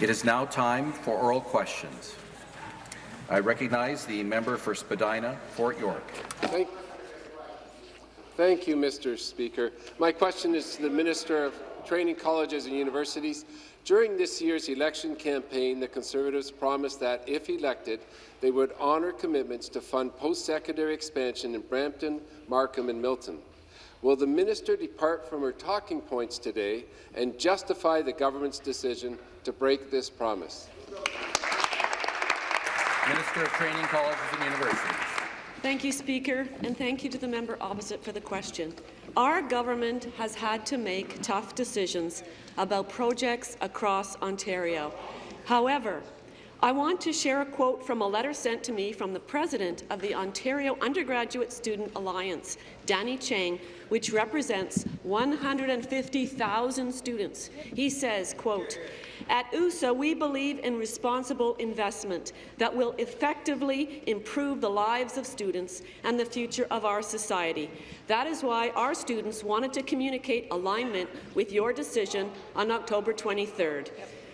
It is now time for oral questions. I recognize the member for Spadina, Fort York. Thank, thank you, Mr. Speaker. My question is to the Minister of Training Colleges and Universities. During this year's election campaign, the Conservatives promised that, if elected, they would honour commitments to fund post-secondary expansion in Brampton, Markham and Milton. Will the minister depart from her talking points today and justify the government's decision to break this promise? Minister of Training Colleges and Universities. Thank you, Speaker, and thank you to the member opposite for the question. Our government has had to make tough decisions about projects across Ontario. However, I want to share a quote from a letter sent to me from the president of the Ontario Undergraduate Student Alliance, Danny Chang, which represents 150,000 students. He says, quote, OUSA, we believe in responsible investment that will effectively improve the lives of students and the future of our society. That is why our students wanted to communicate alignment with your decision on October 23rd.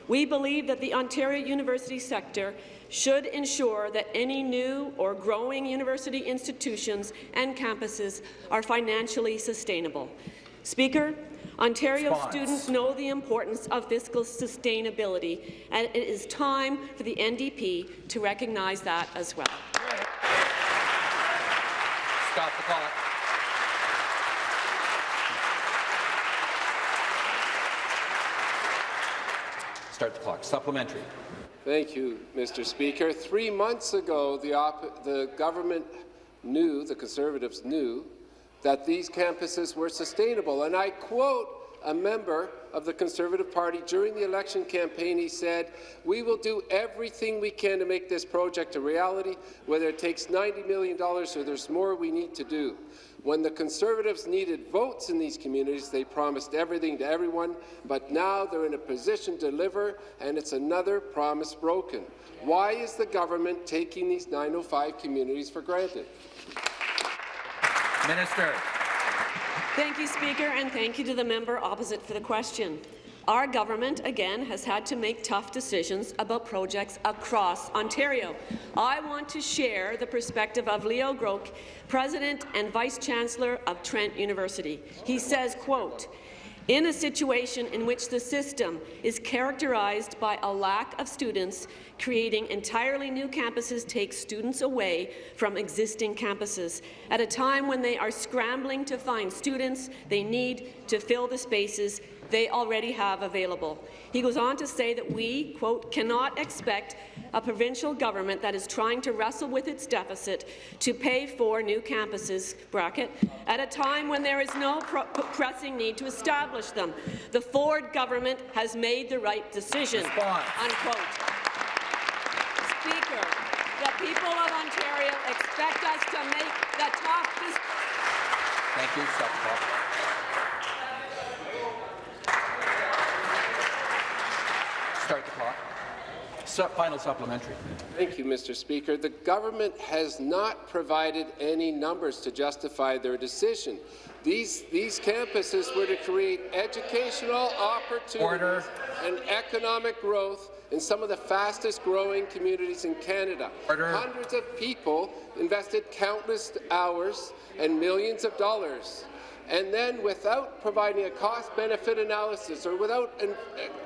We believe that the Ontario university sector should ensure that any new or growing university institutions and campuses are financially sustainable. Speaker, Ontario Response. students know the importance of fiscal sustainability, and it is time for the NDP to recognize that as well. Stop the clock. Start the clock. Supplementary. Thank you, Mr. Speaker. Three months ago, the, the government knew, the Conservatives knew, that these campuses were sustainable. And I quote a member of the Conservative Party during the election campaign. He said, we will do everything we can to make this project a reality, whether it takes $90 million or there's more we need to do. When the Conservatives needed votes in these communities, they promised everything to everyone, but now they're in a position to deliver, and it's another promise broken. Why is the government taking these 905 communities for granted? Minister. Thank you, Speaker, and thank you to the member opposite for the question. Our government, again, has had to make tough decisions about projects across Ontario. I want to share the perspective of Leo Groarke, President and Vice-Chancellor of Trent University. He says, quote, in a situation in which the system is characterized by a lack of students, creating entirely new campuses takes students away from existing campuses. At a time when they are scrambling to find students they need to fill the spaces they already have available. He goes on to say that we, quote, cannot expect a provincial government that is trying to wrestle with its deficit to pay for new campuses, bracket, at a time when there is no pressing need to establish them. The Ford government has made the right decision, unquote. Speaker, the people of Ontario expect us to make the tough Thank you. Stop Start the clock. Final supplementary. Thank you, Mr. Speaker. The government has not provided any numbers to justify their decision. These, these campuses were to create educational opportunities Order. and economic growth in some of the fastest-growing communities in Canada. Order. Hundreds of people invested countless hours and millions of dollars and then without providing a cost-benefit analysis or without uh,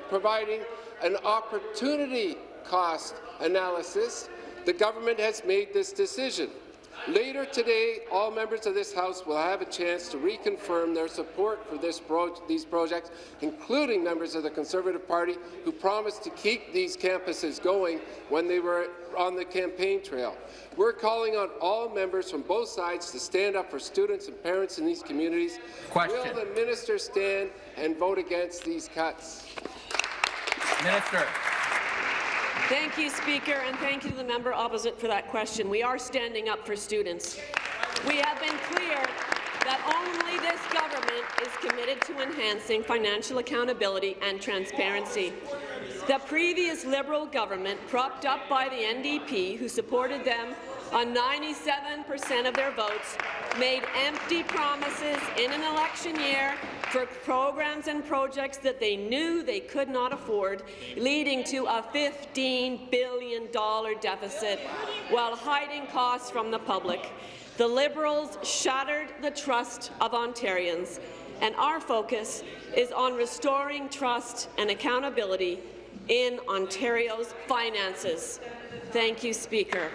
providing an opportunity cost analysis, the government has made this decision. Later today, all members of this House will have a chance to reconfirm their support for pro these projects, including members of the Conservative Party who promised to keep these campuses going when they were on the campaign trail. We're calling on all members from both sides to stand up for students and parents in these communities. Question. Will the minister stand and vote against these cuts? Minister. Thank you, Speaker, and thank you to the member opposite for that question. We are standing up for students. We have been clear that only this government is committed to enhancing financial accountability and transparency. The previous Liberal government, propped up by the NDP, who supported them on 97 per cent of their votes, made empty promises in an election year for programs and projects that they knew they could not afford, leading to a $15 billion deficit while hiding costs from the public. The Liberals shattered the trust of Ontarians, and our focus is on restoring trust and accountability in Ontario's finances. Thank you, Speaker.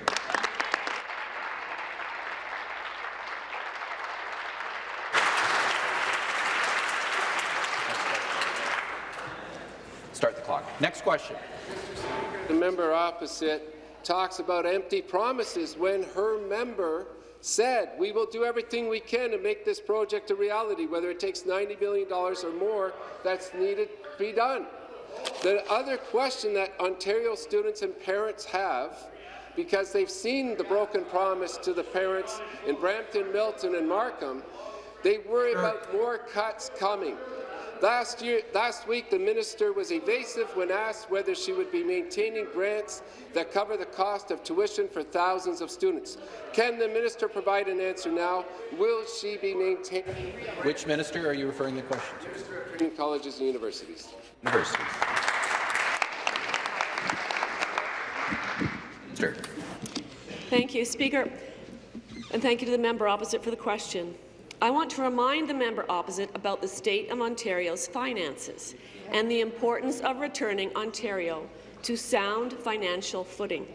Start the clock. Next question. The member opposite talks about empty promises when her member said, we will do everything we can to make this project a reality, whether it takes $90 million or more that's needed to be done. The other question that Ontario students and parents have, because they've seen the broken promise to the parents in Brampton, Milton and Markham, they worry about more cuts coming. Last, year, last week, the minister was evasive when asked whether she would be maintaining grants that cover the cost of tuition for thousands of students. Can the minister provide an answer now? Will she be maintaining Which minister are you referring the question to? colleges and universities? Universities. Minister. Thank you, Speaker, and thank you to the member opposite for the question. I want to remind the member opposite about the state of Ontario's finances and the importance of returning Ontario to sound financial footing.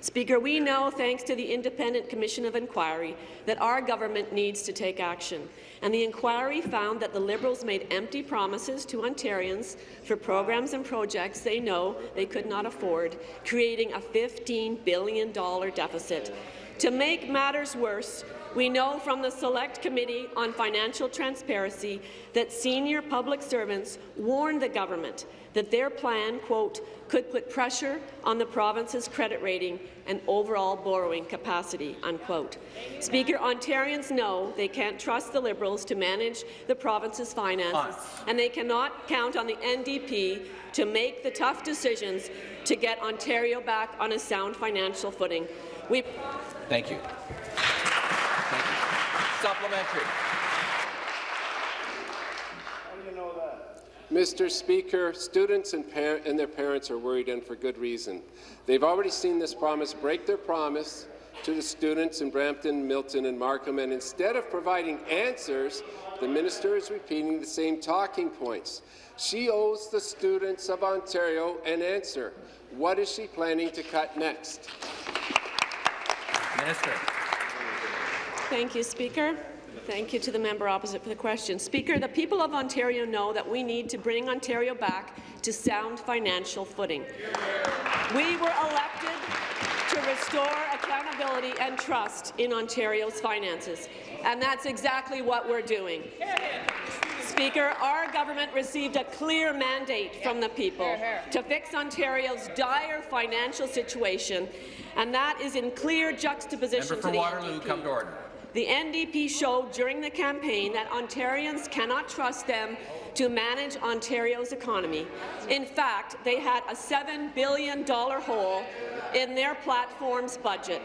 Speaker, we know, thanks to the Independent Commission of Inquiry, that our government needs to take action. And the inquiry found that the Liberals made empty promises to Ontarians for programs and projects they know they could not afford, creating a $15 billion deficit. To make matters worse, we know from the Select Committee on Financial Transparency that senior public servants warned the government that their plan, quote, could put pressure on the province's credit rating and overall borrowing capacity, unquote. Speaker, Ontarians know they can't trust the Liberals to manage the province's finances, and they cannot count on the NDP to make the tough decisions to get Ontario back on a sound financial footing. We Thank you. Thank you. Supplementary. Mr. Speaker, students and, and, their parents are worried, and for good reason. They've already seen this promise break their promise to the students in Brampton, Milton and Markham, and instead of providing answers, the minister is repeating the same talking points. She owes the students of Ontario an answer. What is she planning to cut next? Minister. Thank you, Speaker. Thank you to the member opposite for the question. Speaker, the people of Ontario know that we need to bring Ontario back to sound financial footing. We were elected to restore accountability and trust in Ontario's finances, and that's exactly what we're doing. Speaker, our government received a clear mandate from the people to fix Ontario's dire financial situation, and that is in clear juxtaposition Member for to the Waterloo, NDP. come to order. The NDP showed during the campaign that Ontarians cannot trust them to manage Ontario's economy. In fact, they had a $7 billion hole in their platform's budget.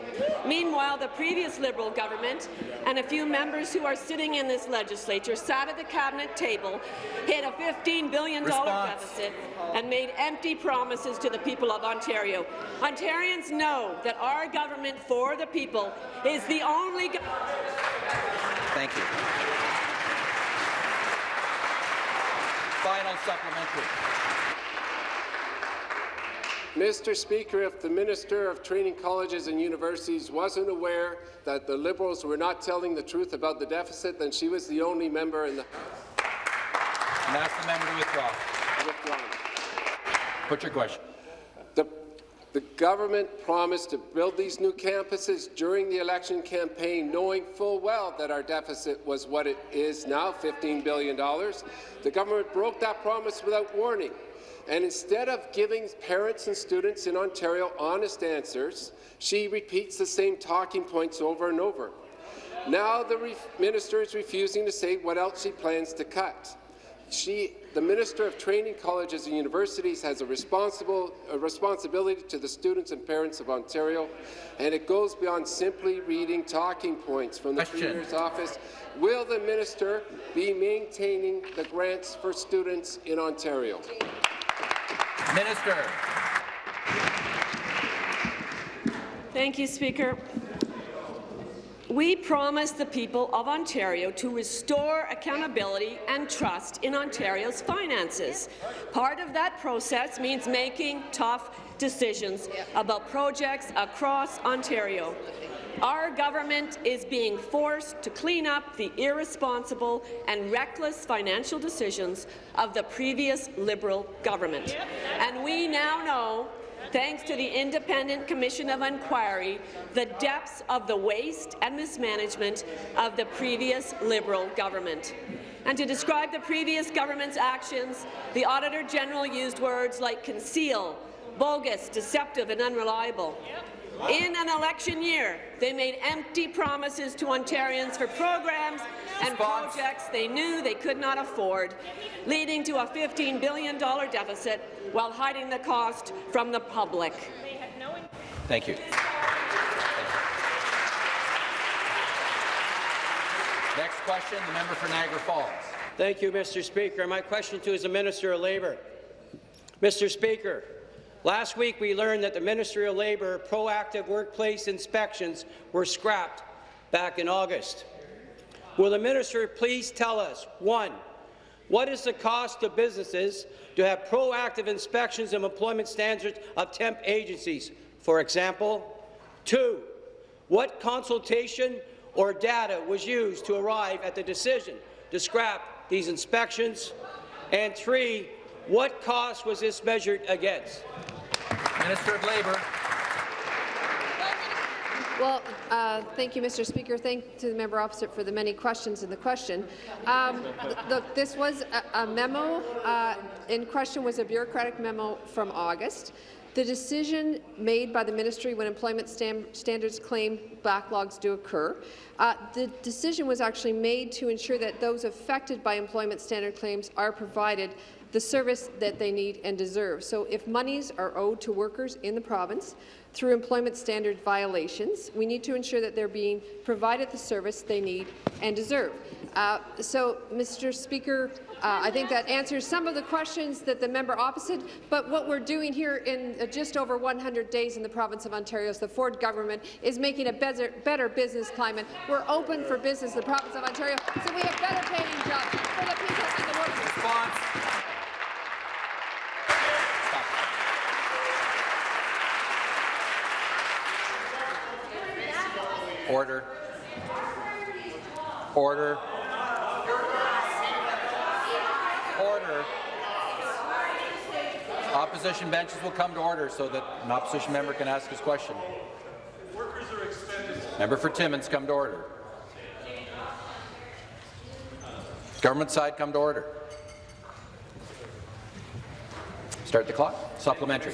Meanwhile, the previous Liberal government and a few members who are sitting in this legislature sat at the cabinet table, hit a $15 billion Response. deficit, and made empty promises to the people of Ontario. Ontarians know that our government for the people is the only Thank you. Final supplementary. Mr. Speaker, if the Minister of Training Colleges and Universities wasn't aware that the Liberals were not telling the truth about the deficit, then she was the only member in the And ask the member to withdraw. withdrawn. Put your question. The, government promised to build these new campuses during the election campaign, knowing full well that our deficit was what it is now, $15 billion. The government broke that promise without warning. And instead of giving parents and students in Ontario honest answers, she repeats the same talking points over and over. Now the minister is refusing to say what else she plans to cut. She, the Minister of Training Colleges and Universities has a, responsible, a responsibility to the students and parents of Ontario, and it goes beyond simply reading talking points from the Question. Premier's office. Will the minister be maintaining the grants for students in Ontario? Minister. Thank you, Speaker. We promised the people of Ontario to restore accountability and trust in Ontario's finances. Part of that process means making tough decisions about projects across Ontario. Our government is being forced to clean up the irresponsible and reckless financial decisions of the previous Liberal government. And we now know thanks to the Independent Commission of Inquiry, the depths of the waste and mismanagement of the previous Liberal government. And to describe the previous government's actions, the Auditor General used words like conceal, bogus, deceptive and unreliable. In an election year, they made empty promises to Ontarians for programs and projects they knew they could not afford, leading to a $15 billion deficit while hiding the cost from the public. Thank you. Next question, the member for Niagara Falls. Thank you, Mr. Speaker. My question to is the Minister of Labour. Mr. Speaker, last week we learned that the Ministry of Labour proactive workplace inspections were scrapped back in August. Will the minister please tell us, one, what is the cost to businesses to have proactive inspections of employment standards of temp agencies, for example? Two, what consultation or data was used to arrive at the decision to scrap these inspections? And three, what cost was this measured against? Minister of Labour. Well, uh, thank you, Mr. Speaker. Thank to the member opposite for the many questions in the question. Um, look, this was a, a memo. Uh, in question was a bureaucratic memo from August. The decision made by the ministry when employment standards claim backlogs do occur, uh, the decision was actually made to ensure that those affected by employment standard claims are provided the service that they need and deserve. So if monies are owed to workers in the province through employment standard violations, we need to ensure that they're being provided the service they need and deserve. Uh, so, Mr. Speaker, uh, I think that answers some of the questions that the member opposite, but what we're doing here in uh, just over 100 days in the province of Ontario is the Ford government is making a better, better business climate. We're open for business in the province of Ontario, so we have better paying jobs for the people and the workers. Response. Order. Order. Order. Opposition benches will come to order so that an opposition member can ask his question. Member for Timmins, come to order. Government side, come to order. Start the clock. Supplementary.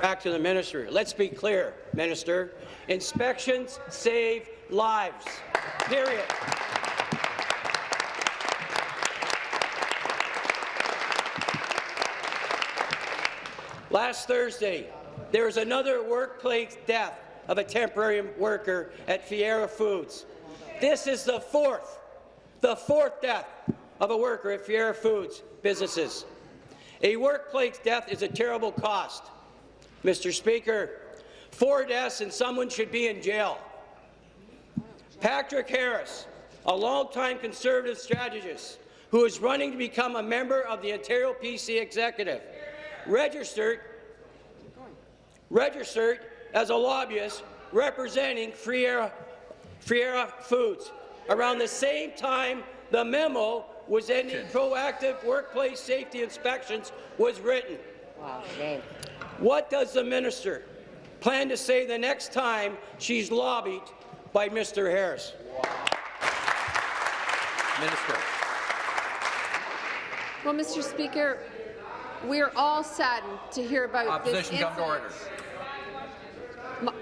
Back to the minister. Let's be clear, Minister. Inspections save lives. Period. Last Thursday, there was another workplace death of a temporary worker at Fiera Foods. This is the fourth, the fourth death of a worker at Fiera Foods businesses. A workplace death is a terrible cost. Mr. Speaker, four deaths and someone should be in jail. Patrick Harris, a longtime Conservative strategist who is running to become a member of the Ontario PC Executive, registered, registered as a lobbyist representing Friera, Friera Foods. Around the same time the memo was ending proactive workplace safety inspections was written. Wow, shame. What does the minister plan to say the next time she's lobbied by Mr. Harris? Minister. Well, Mr. Speaker, we're all saddened to hear about this Opposition, come to order. incident.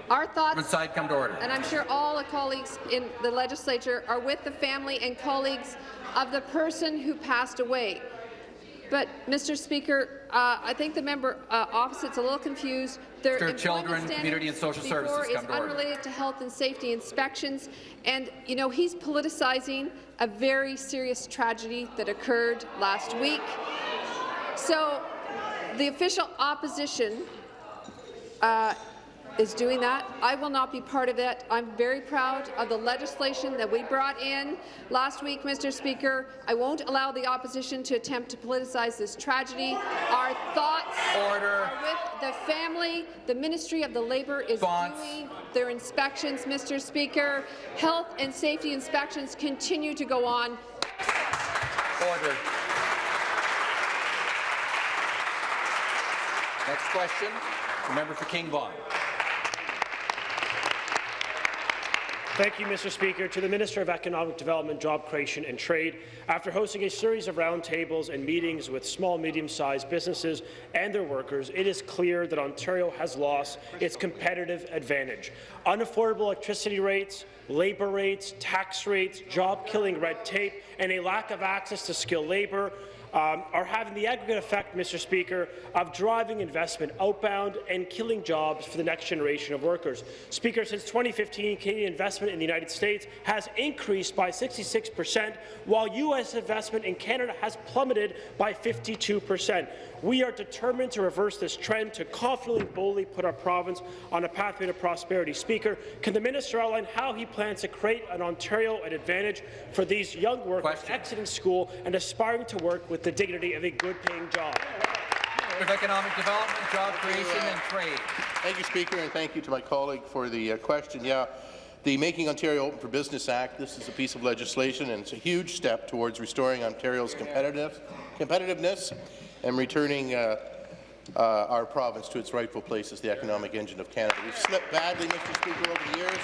Our thoughts Government side, come to order. and I'm sure all the colleagues in the legislature are with the family and colleagues of the person who passed away. But, Mr. Speaker, uh, I think the member uh, opposite's a little confused. Their Mr. Children, Community and Social Services, is come to order. unrelated to health and safety inspections, and you know he's politicizing a very serious tragedy that occurred last week. So, the official opposition uh, is doing that. I will not be part of it. I'm very proud of the legislation that we brought in last week, Mr. Speaker. I won't allow the opposition to attempt to politicize this tragedy. Our thoughts Order. are with the family. The Ministry of the Labour is Response. doing their inspections, Mr. Speaker. Health and safety inspections continue to go on. Order. Next question, the member for King Vaughan. Thank you, Mr. Speaker. To the Minister of Economic Development, Job Creation and Trade, after hosting a series of roundtables and meetings with small, medium-sized businesses and their workers, it is clear that Ontario has lost its competitive advantage. Unaffordable electricity rates, labour rates, tax rates, job-killing red tape, and a lack of access to skilled labour um, are having the aggregate effect, Mr. Speaker, of driving investment outbound and killing jobs for the next generation of workers. Speaker, since 2015, Canadian investment in the United States has increased by 66 percent, while U.S. investment in Canada has plummeted by 52 percent. We are determined to reverse this trend to confidently boldly put our province on a pathway to prosperity. Speaker, can the minister outline how he plans to create an Ontario advantage for these young workers Question. exiting school and aspiring to work with the dignity of a good-paying job? Of Economic Development, Job Creation and Trade. Thank you, Speaker, and thank you to my colleague for the uh, question. Yeah, the Making Ontario Open for Business Act, this is a piece of legislation, and it's a huge step towards restoring Ontario's competitive, competitiveness and returning uh, uh, our province to its rightful place as the economic engine of Canada. We've slipped badly, Mr. Speaker, over the years.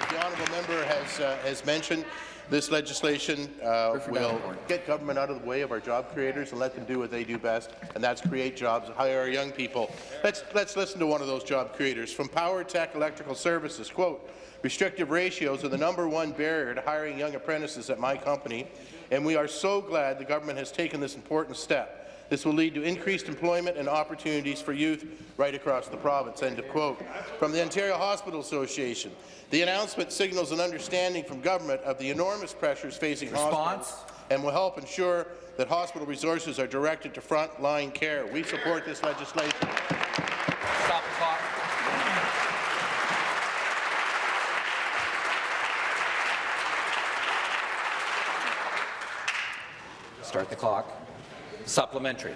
As the honourable member has, uh, has mentioned, this legislation uh, will get government out of the way of our job creators and let them do what they do best, and that's create jobs, hire our young people. Let's, let's listen to one of those job creators. From Power Tech Electrical Services, quote, restrictive ratios are the number one barrier to hiring young apprentices at my company, and we are so glad the government has taken this important step. This will lead to increased employment and opportunities for youth right across the province." End of quote. From the Ontario Hospital Association, the announcement signals an understanding from government of the enormous pressures facing Response. hospitals and will help ensure that hospital resources are directed to front-line care. We support this legislation. Stop the clock. Start the clock. Supplementary.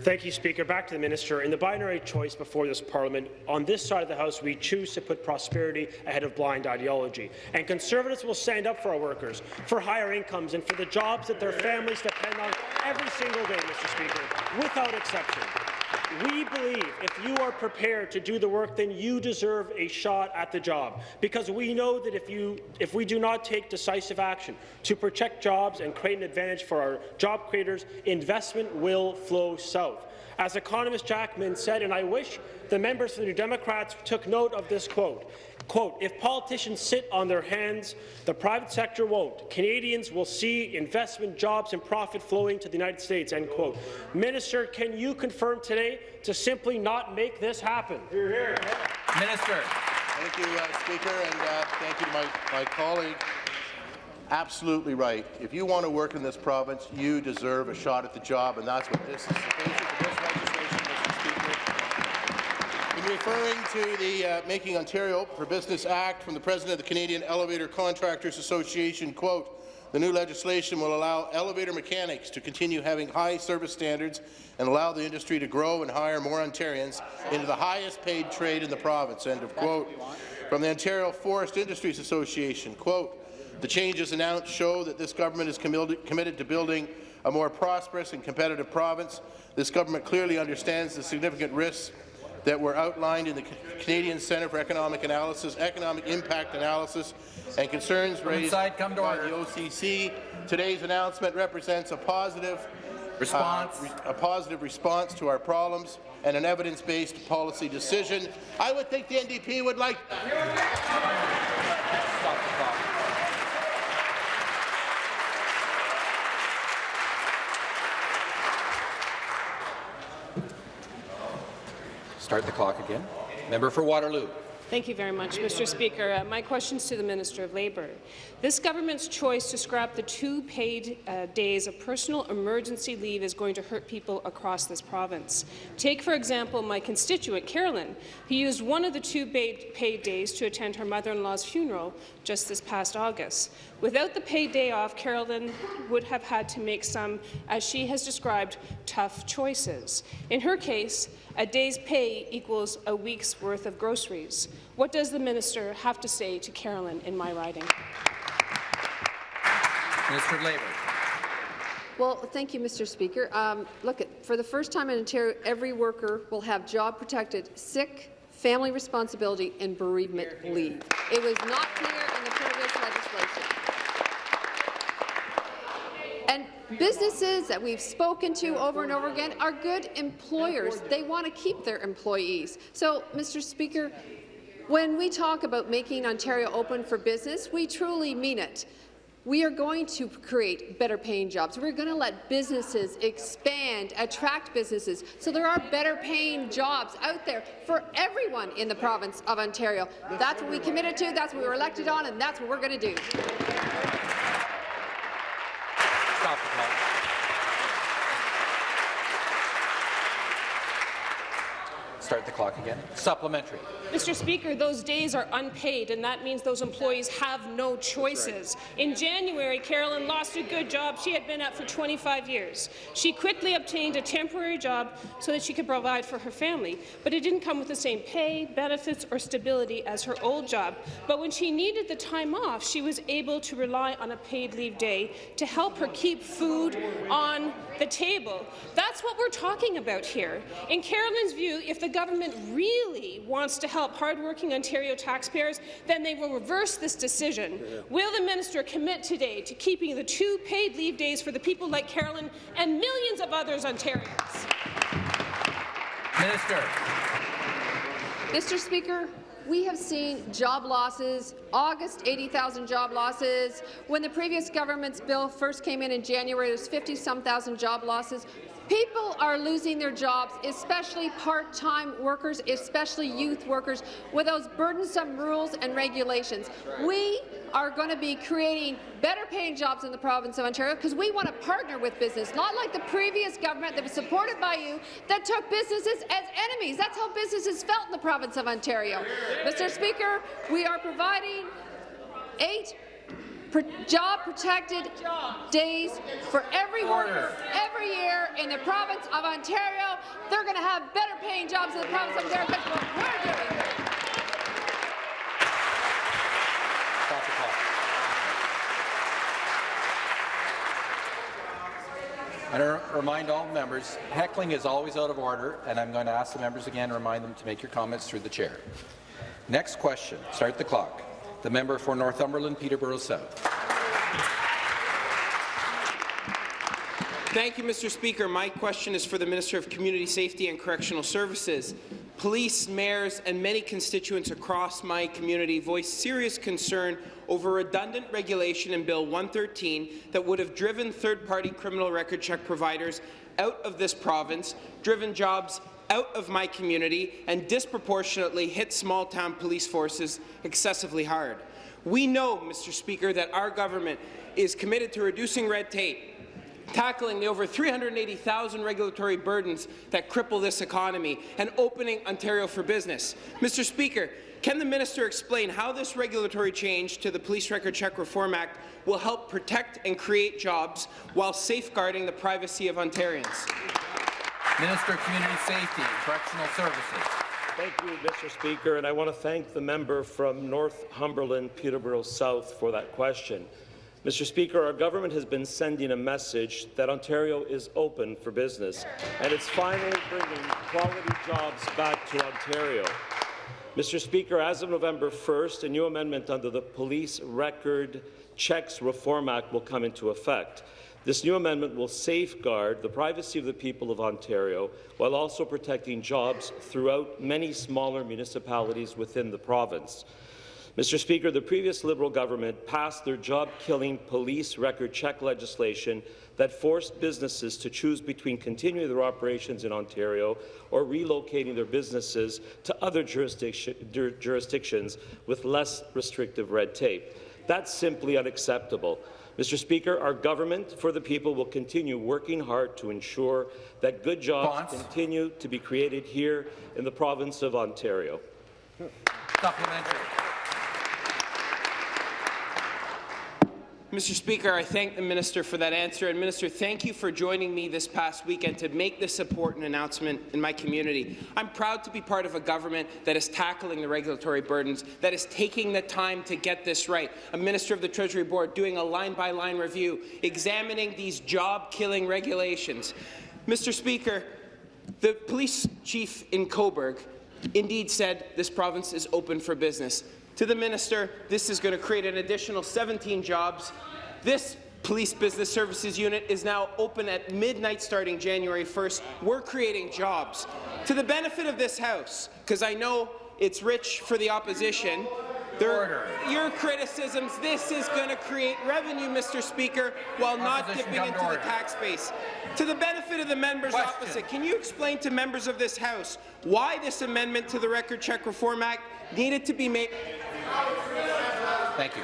Thank you, Speaker. Back to the minister. In the binary choice before this parliament, on this side of the House, we choose to put prosperity ahead of blind ideology. And Conservatives will stand up for our workers, for higher incomes, and for the jobs that their families depend on every single day, Mr. Speaker, without exception. We believe if you are prepared to do the work, then you deserve a shot at the job. Because we know that if, you, if we do not take decisive action to protect jobs and create an advantage for our job creators, investment will flow south. As economist Jack Mintz said, and I wish the members of the New Democrats took note of this quote, Quote, if politicians sit on their hands, the private sector won't. Canadians will see investment, jobs and profit flowing to the United States, end quote. Minister, can you confirm today to simply not make this happen? Minister. Thank you, uh, Speaker, and uh, thank you to my, my colleague. Absolutely right. If you want to work in this province, you deserve a shot at the job, and that's what this is. Referring to the uh, Making Ontario for Business Act from the President of the Canadian Elevator Contractors Association, quote, the new legislation will allow elevator mechanics to continue having high service standards and allow the industry to grow and hire more Ontarians into the highest paid trade in the province, end of quote. From the Ontario Forest Industries Association, quote, the changes announced show that this government is committed to building a more prosperous and competitive province. This government clearly understands the significant risks that were outlined in the Canadian Centre for Economic Analysis, Economic Impact Analysis, and concerns raised inside, come to by order. the OCC. Today's announcement represents a positive Response. uh, re- a positive response to our problems and an evidence-based policy decision. I would think the NDP would like Stop the clock. Start the clock again. Member for Waterloo. Thank you very much, Mr. Speaker. Uh, my question is to the Minister of Labour. This government's choice to scrap the two paid uh, days of personal emergency leave is going to hurt people across this province. Take, for example, my constituent, Carolyn, who used one of the two paid, paid days to attend her mother-in-law's funeral just this past August. Without the paid day off, Carolyn would have had to make some, as she has described, tough choices. In her case, a day's pay equals a week's worth of groceries. What does the minister have to say to Carolyn in my riding? Minister of Labour. Well, thank you, Mr. Speaker. Um, look, at for the first time in Ontario, every worker will have job-protected sick, family responsibility, and bereavement leave. It was not clear in the previous legislation. And businesses that we've spoken to over and over again are good employers. They want to keep their employees. So, Mr. Speaker, when we talk about making Ontario open for business, we truly mean it. We are going to create better paying jobs. We're going to let businesses expand, attract businesses, so there are better paying jobs out there for everyone in the province of Ontario. That's what we committed to, that's what we were elected on, and that's what we're going to do. Stop the clock. Start the clock again. Supplementary. Mr. Speaker, those days are unpaid, and that means those employees have no choices. In January, Carolyn lost a good job she had been at for 25 years. She quickly obtained a temporary job so that she could provide for her family, but it didn't come with the same pay, benefits, or stability as her old job. But when she needed the time off, she was able to rely on a paid leave day to help her keep food on the table. That's what we're talking about here. In Carolyn's view, if the government really wants to help hardworking Ontario taxpayers, then they will reverse this decision. Will the minister commit today to keeping the two paid leave days for the people like Carolyn and millions of others Ontarians? Minister. Mr. Speaker, we have seen job losses, August 80,000 job losses. When the previous government's bill first came in in January, there was 50-some thousand job losses. People are losing their jobs, especially part-time workers, especially youth workers, with those burdensome rules and regulations. We are going to be creating better paying jobs in the province of Ontario because we want to partner with business, not like the previous government that was supported by you that took businesses as enemies. That's how businesses felt in the province of Ontario. Mr. Speaker, we are providing eight job-protected days for every worker every year in the province of Ontario. They're going to have better paying jobs in the province of Ontario because what we're doing. Stop the clock. And I remind all members, heckling is always out of order, and I'm going to ask the members again to remind them to make your comments through the chair. Next question. Start the clock. The member for Northumberland, Peterborough South. Thank you, Mr. Speaker. My question is for the Minister of Community Safety and Correctional Services. Police, mayors, and many constituents across my community voiced serious concern over redundant regulation in Bill 113 that would have driven third-party criminal record check providers out of this province, driven jobs out of my community, and disproportionately hit small-town police forces excessively hard. We know, Mr. Speaker, that our government is committed to reducing red tape, tackling the over 380,000 regulatory burdens that cripple this economy, and opening Ontario for business. Mr. Speaker, can the minister explain how this regulatory change to the Police Record Check Reform Act will help protect and create jobs while safeguarding the privacy of Ontarians? Minister of Community Safety and Correctional Services. Thank you, Mr. Speaker, and I want to thank the member from Northumberland, Peterborough South for that question. Mr. Speaker, our government has been sending a message that Ontario is open for business, and it's finally bringing quality jobs back to Ontario. Mr. Speaker, as of November 1st, a new amendment under the Police Record Checks Reform Act will come into effect. This new amendment will safeguard the privacy of the people of Ontario while also protecting jobs throughout many smaller municipalities within the province. Mr. Speaker, the previous Liberal government passed their job-killing police record check legislation that forced businesses to choose between continuing their operations in Ontario or relocating their businesses to other jurisdiction, jurisdictions with less restrictive red tape. That's simply unacceptable. Mr. Speaker, our government for the people will continue working hard to ensure that good jobs Bonds. continue to be created here in the province of Ontario. Supplementary. Mr. Speaker, I thank the minister for that answer. And Minister, thank you for joining me this past weekend to make this important announcement in my community. I'm proud to be part of a government that is tackling the regulatory burdens, that is taking the time to get this right. A minister of the Treasury Board doing a line-by-line review, examining these job-killing regulations. Mr. Speaker, the police chief in Cobourg indeed said this province is open for business. To the minister, this is going to create an additional 17 jobs. This Police Business Services Unit is now open at midnight starting January 1st. We're creating jobs. To the benefit of this House, because I know it's rich for the opposition, there, your criticisms, this is going to create revenue, Mr. Speaker, while not dipping into the tax base. To the benefit of the members Question. opposite, can you explain to members of this House why this amendment to the Record Check Reform Act needed to be made? Thank you.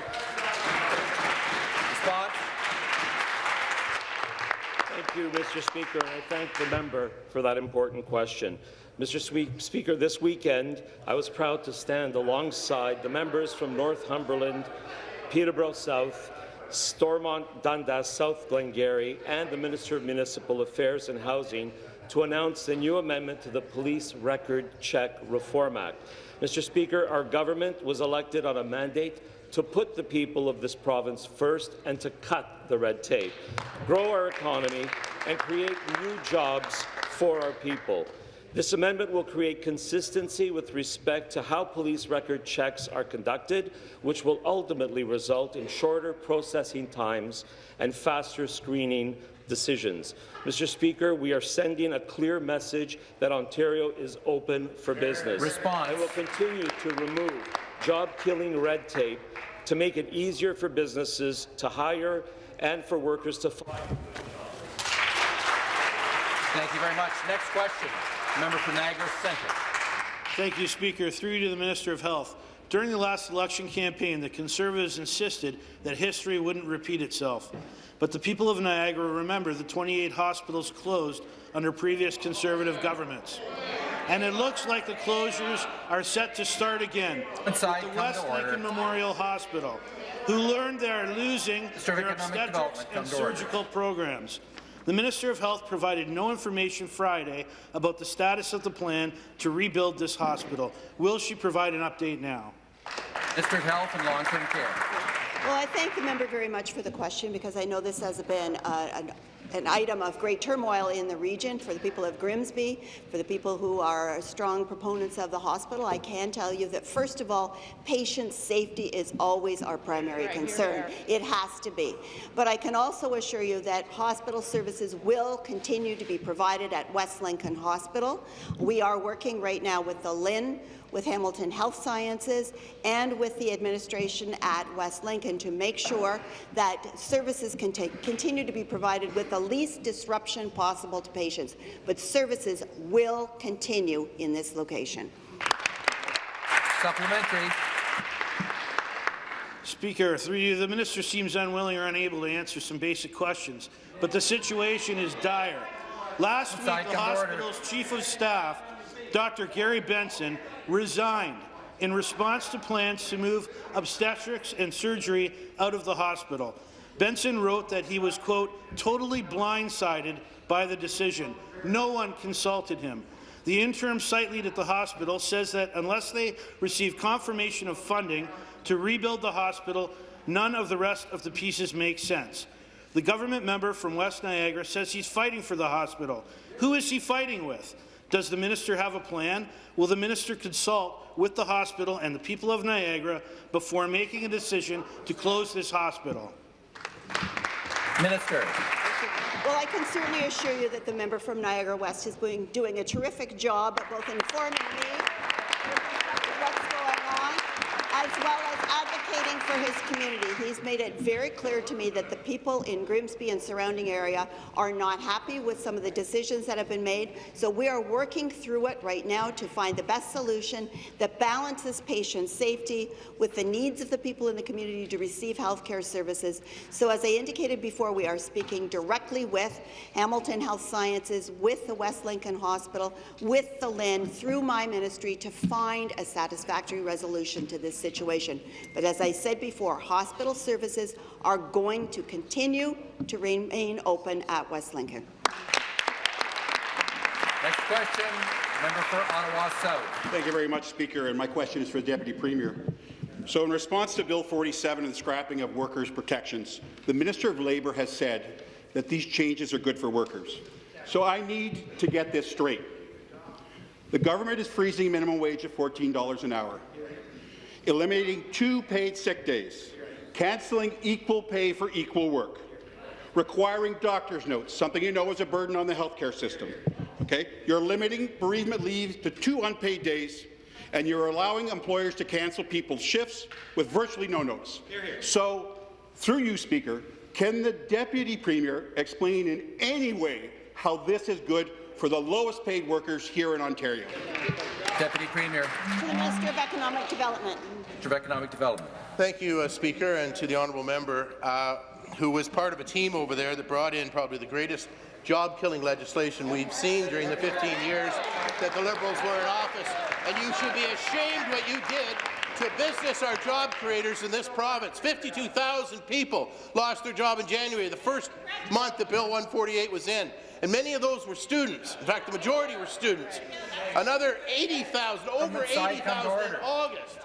Response? Thank you, Mr. Speaker, and I thank the member for that important question. Mr. Speaker, this weekend, I was proud to stand alongside the members from Northumberland, Peterborough South, Stormont, Dundas, South Glengarry, and the Minister of Municipal Affairs and Housing to announce the new amendment to the Police Record Check Reform Act. Mr. Speaker, our government was elected on a mandate to put the people of this province first and to cut the red tape, grow our economy, and create new jobs for our people. This amendment will create consistency with respect to how police record checks are conducted, which will ultimately result in shorter processing times and faster screening decisions. Mr. Speaker, we are sending a clear message that Ontario is open for business. Response. And will continue to remove job-killing red tape to make it easier for businesses to hire and for workers to find Thank you very much. Next question. Member for Niagara Centre. Thank you, Speaker. Through you to the Minister of Health. During the last election campaign, the Conservatives insisted that history wouldn't repeat itself. But the people of Niagara remember the 28 hospitals closed under previous Conservative governments. And it looks like the closures are set to start again Inside, with the come West to. Lincoln Memorial Hospital, who learned they are losing Minister their obstetrics and surgical programs. The Minister of Health provided no information Friday about the status of the plan to rebuild this hospital. Will she provide an update now? Minister Health and Long-Term Care. Well, I thank the member very much for the question because I know this has been uh, an, an item of great turmoil in the region for the people of Grimsby, for the people who are strong proponents of the hospital. I can tell you that, first of all, patient safety is always our primary concern. It has to be. But I can also assure you that hospital services will continue to be provided at West Lincoln Hospital. We are working right now with the LHIN, with Hamilton Health Sciences and with the administration at West Lincoln to make sure that services can continue to be provided with the least disruption possible to patients. But services will continue in this location. Supplementary. Speaker, through you, the minister seems unwilling or unable to answer some basic questions, but the situation is dire. Last week, the come to order. hospital's chief of staff, Dr. Gary Benson, resigned in response to plans to move obstetrics and surgery out of the hospital. Benson wrote that he was, quote, totally blindsided by the decision. No one consulted him. The interim site lead at the hospital says that unless they receive confirmation of funding to rebuild the hospital, none of the rest of the pieces make sense. The government member from West Niagara says he's fighting for the hospital. Who is he fighting with? Does the minister have a plan? Will the minister consult with the hospital and the people of Niagara before making a decision to close this hospital? Minister. Well, I can certainly assure you that the member from Niagara West is doing, doing a terrific job at both informing me what's going on. as well as advocating for his community. He's made it very clear to me that the people in Grimsby and surrounding area are not happy with some of the decisions that have been made. So we are working through it right now to find the best solution that balances patient safety with the needs of the people in the community to receive health care services. So as I indicated before, we are speaking directly with Hamilton Health Sciences, with the West Lincoln Hospital, with the LHIN, through my ministry to find a satisfactory resolution to this situation. But as I said before, hospital services are going to continue to remain open at West Lincoln. Next question, member for Ottawa South. Thank you very much, Speaker. And my question is for the Deputy Premier. So in response to Bill 47 and the scrapping of workers' protections, the Minister of Labour has said that these changes are good for workers. So I need to get this straight. The government is freezing minimum wage at $14 an hour, eliminating two paid sick days, cancelling equal pay for equal work, requiring doctor's notes, something you know is a burden on the healthcare system. Okay? You're limiting bereavement leave to two unpaid days, and you're allowing employers to cancel people's shifts with virtually no notice. So, through you, Speaker, can the Deputy Premier explain in any way how this is good for the lowest paid workers here in Ontario? Deputy Premier. To the Minister of Economic Development. Minister of Economic Development. Thank you, uh, Speaker, and to the honourable member uh, who was part of a team over there that brought in probably the greatest job-killing legislation we've seen during the 15 years that the Liberals were in office. And you should be ashamed what you did to business our job creators in this province. 52,000 people lost their job in January, the first month that Bill 148 was in. And many of those were students. In fact, the majority were students. Another 80,000, over 80,000 in August.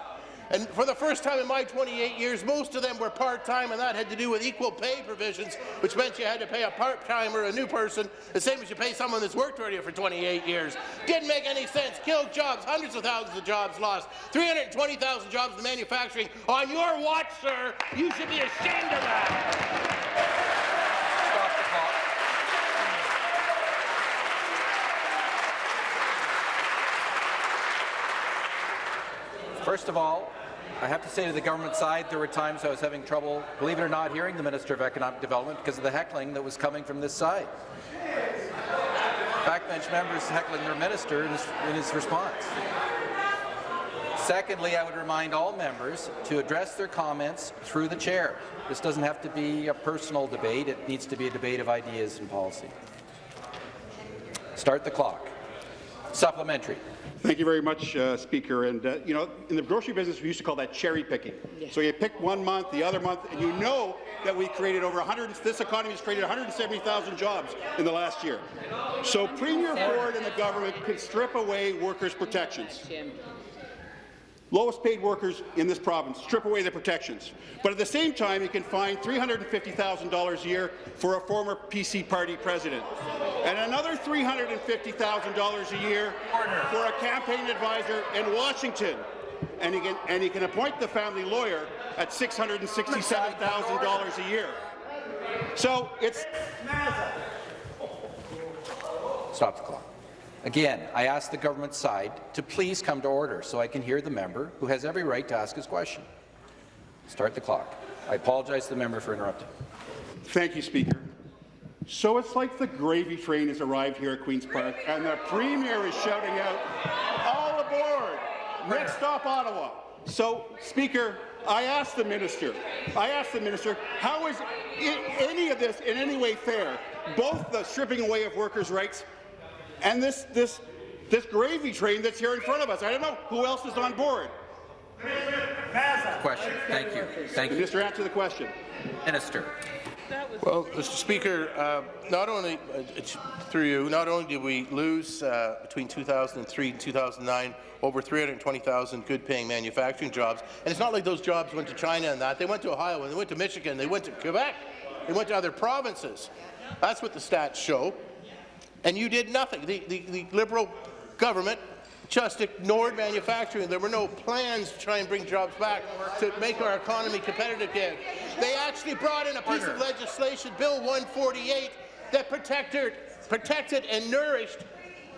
And for the first time in my 28 years, most of them were part-time, and that had to do with equal pay provisions, which meant you had to pay a part-timer, a new person, the same as you pay someone that's worked already for 28 years. Didn't make any sense. Killed jobs, hundreds of thousands of jobs lost, 320,000 jobs in manufacturing. On your watch, sir, you should be ashamed of that. First of all, I have to say to the government side, there were times I was having trouble, believe it or not, hearing the Minister of Economic Development because of the heckling that was coming from this side. Backbench members heckling their minister in his, in his response. Secondly, I would remind all members to address their comments through the chair. This doesn't have to be a personal debate. It needs to be a debate of ideas and policy. Start the clock. Supplementary. Thank you very much, uh, Speaker. And, uh, you know, in the grocery business, we used to call that cherry picking. So you pick one month, the other month, and you know that we created over 100, this economy has created 170,000 jobs in the last year. So Premier Ford and the government can strip away workers' protections. Lowest paid workers in this province, strip away the protections. But at the same time, you can find $350,000 a year for a former PC party president, and another $350,000 a year for a campaign advisor in Washington. And he, can, and he can appoint the family lawyer at $667,000 a year. So it's... Stop the clock. Again, I ask the government side to please come to order so I can hear the member who has every right to ask his question. Start the clock. I apologize to the member for interrupting. Thank you, Speaker. So it's like the gravy train has arrived here at Queen's Park, and the Premier is shouting out, all aboard! Next stop, Ottawa. So, Speaker, I asked the minister, I asked the minister, how is any of this in any way fair? Both the stripping away of workers' rights and this, this, this gravy train that's here in front of us. I don't know who else is on board. Question. Thank you. Thank you. Minister, answer the question. Minister. Well, Mr. Speaker, uh, not only uh, through you, not only did we lose uh, between 2003 and 2009 over 320,000 good-paying manufacturing jobs, and it's not like those jobs went to China and that. They went to Ohio, and they went to Michigan, they went to Quebec, they went to other provinces. That's what the stats show. And you did nothing. The, the, the Liberal government just ignored manufacturing. There were no plans to try and bring jobs back to make our economy competitive again. They actually brought in a piece of legislation, Bill 148, that protected, protected and nourished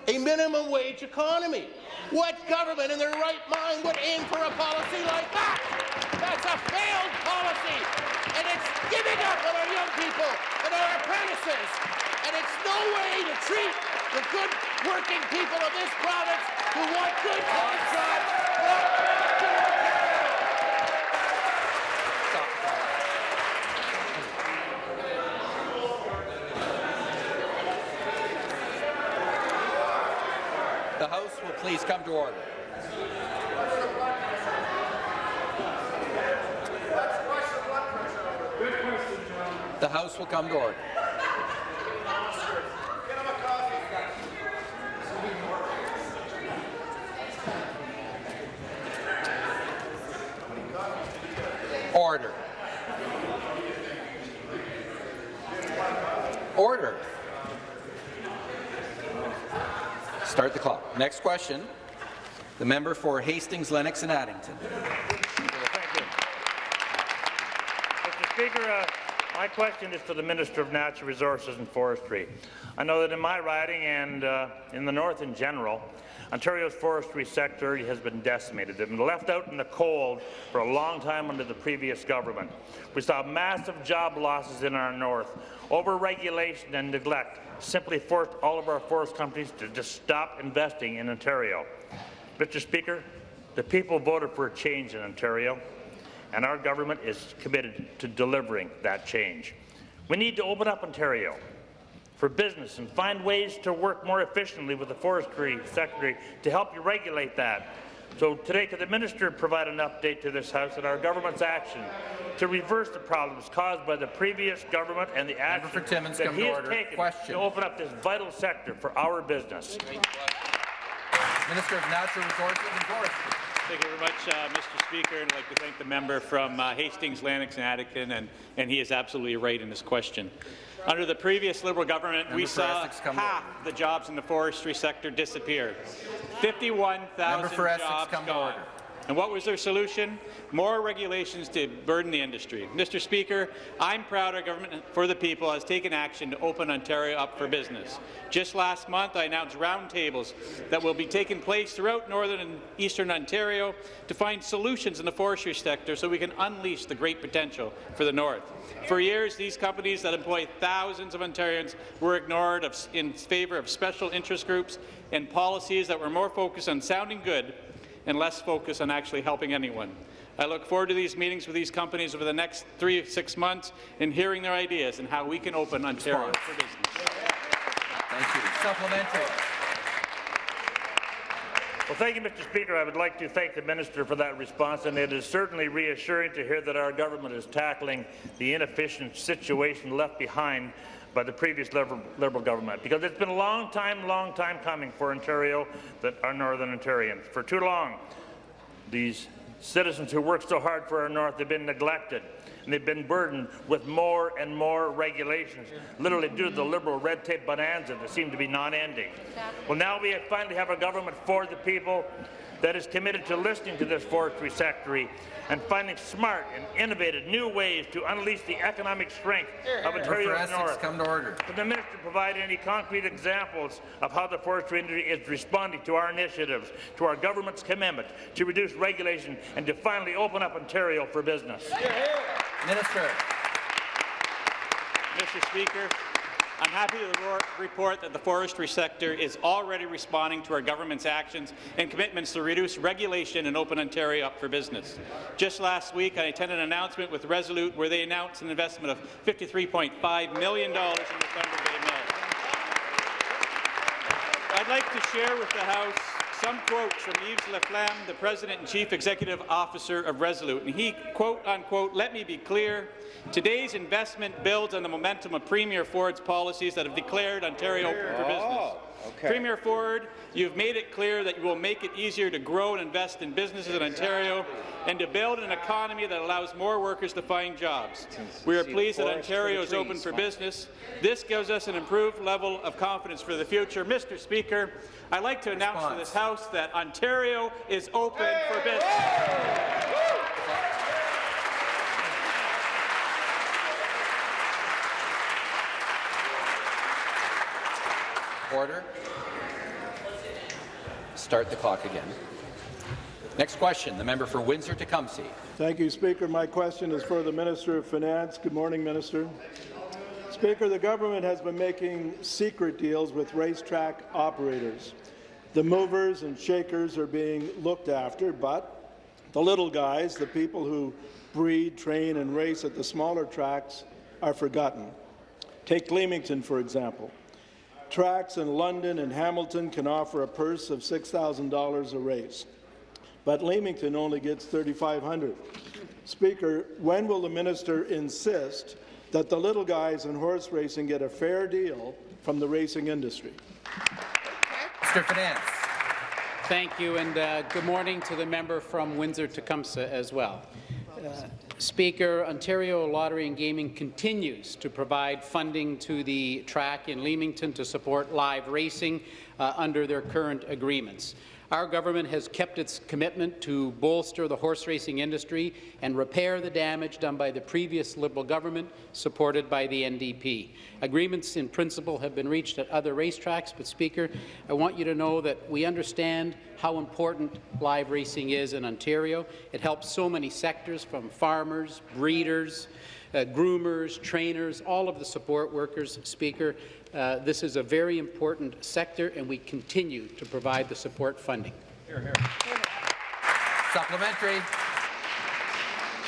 a minimum wage economy. What government in their right mind would aim for a policy like that? That's a failed policy, and it's giving up on our young people and our apprentices. And it's no way to treat the good working people of this province who want good paying jobs. want back to Ontario. The House will please come to order. The House will come to. Order. Order. Start the clock. Next question. The member for Hastings, Lennox and Addington. Thank you. Mr. Speaker, uh, my question is to the Minister of Natural Resources and Forestry. I know that in my riding and uh, in the North in general, Ontario's forestry sector has been decimated. They've been left out in the cold for a long time under the previous government. We saw massive job losses in our North. Over-regulation and neglect simply forced all of our forest companies to just stop investing in Ontario. Mr. Speaker, the people voted for a change in Ontario, and our government is committed to delivering that change. We need to open up Ontario for business and find ways to work more efficiently with the forestry secretary to help you regulate that. So today, could the minister provide an update to this House on our government's action to reverse the problems caused by the previous government and the action for Timmins, that he to has order. taken Question. to open up this vital sector for our business? Minister of Natural Resources and Forestry. Thank you very much, uh, Mr. Speaker, and I'd like to thank the member from uh, Hastings, Lennox and Addington, and, and he is absolutely right in this question. Under the previous Liberal government, we Member for saw Essex, come to half the jobs in the forestry sector disappear. 51,000 Member jobs gone. order. And what was their solution? More regulations to burden the industry. Mr. Speaker, I'm proud our government for the people has taken action to open Ontario up for business. Just last month, I announced roundtables that will be taking place throughout northern and eastern Ontario to find solutions in the forestry sector so we can unleash the great potential for the north. For years, these companies that employ thousands of Ontarians were ignored in favour of special interest groups and policies that were more focused on sounding good and less focus on actually helping anyone. I look forward to these meetings with these companies over the next three to six months and hearing their ideas and how we can open Ontario for business. Thank you. Supplementary. Well, thank you, Mr. Speaker. I would like to thank the minister for that response, and it is certainly reassuring to hear that our government is tackling the inefficient situation left behind by the previous Liberal, Liberal government, because it's been a long time, long time coming for Ontario, that our Northern Ontarians. For too long, these citizens who work so hard for our North have been neglected, and they've been burdened with more and more regulations, literally due to the Liberal red tape bonanza that seem to be non-ending. Well, now we finally have a government for the people that is committed to listening to this forestry sector and finding smart and innovative new ways to unleash the economic strength of Member for Ontario's Essex, North. come to order. Could the minister provide any concrete examples of how the forestry industry is responding to our initiatives, to our government's commitment to reduce regulation and to finally open up Ontario for business? Minister. Mr. Speaker, I'm happy to report that the forestry sector is already responding to our government's actions and commitments to reduce regulation and open Ontario up for business. Just last week, I attended an announcement with Resolute where they announced an investment of $53.5 million in the Thunder Bay Mill. I'd like to share with the House some quotes from Yves Laflamme, the President and Chief Executive Officer of Resolute. And he, quote unquote, let me be clear, today's investment builds on the momentum of Premier Ford's policies that have declared Ontario open for business. Premier Ford, you've made it clear that you will make it easier to grow and invest in businesses in Ontario and to build an economy that allows more workers to find jobs. We are pleased that Ontario is open for business. This gives us an improved level of confidence for the future. Mr. Speaker, I'd like to announce to this House that Ontario is open for business. Order. start the clock again. Next question, the member for Windsor-Tecumseh. Thank you, Speaker. My question is for the Minister of Finance. Good morning, Minister. Speaker, the government has been making secret deals with racetrack operators. The movers and shakers are being looked after, but the little guys, the people who breed, train and race at the smaller tracks, are forgotten. Take Leamington, for example. Tracks in London and Hamilton can offer a purse of $6,000 a race but Leamington only gets 3,500. Speaker, when will the minister insist that the little guys in horse racing get a fair deal from the racing industry? Mr. Finance. Thank you, and uh, good morning to the member from Windsor-Tecumseh as well. Uh, Speaker, Ontario Lottery and Gaming continues to provide funding to the track in Leamington to support live racing uh, under their current agreements. Our government has kept its commitment to bolster the horse racing industry and repair the damage done by the previous Liberal government, supported by the NDP. Agreements in principle have been reached at other racetracks, but, Speaker, I want you to know that we understand how important live racing is in Ontario. It helps so many sectors, from farmers, breeders, uh, groomers, trainers, all of the support workers, Speaker. Uh, this is a very important sector, and we continue to provide the support funding. Here, here. Supplementary.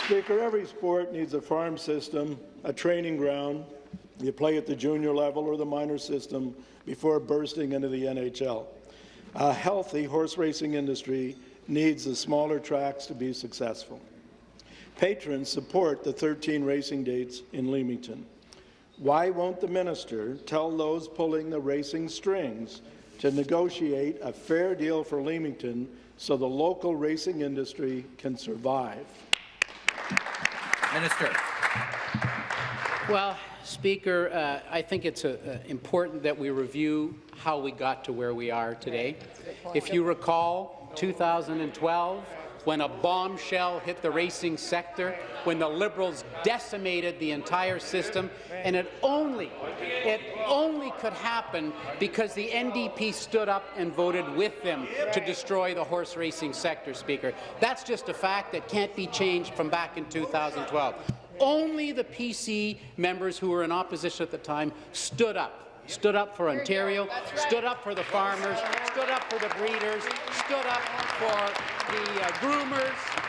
Speaker, every sport needs a farm system, a training ground. You play at the junior level or the minor system before bursting into the NHL. A healthy horse racing industry needs the smaller tracks to be successful. Patrons support the 13 racing dates in Leamington. Why won't the minister tell those pulling the racing strings to negotiate a fair deal for Leamington so the local racing industry can survive? Minister. Well, Speaker, uh, I think it's uh, uh, important that we review how we got to where we are today. If you recall, 2012, when a bombshell hit the racing sector, when the Liberals decimated the entire system, and it only, it only could happen because the NDP stood up and voted with them to destroy the horse racing sector, Speaker. That's just a fact that can't be changed from back in 2012. Only the PC members who were in opposition at the time stood up stood up for Ontario, stood up for the farmers, stood up for the breeders, stood up for the uh, groomers.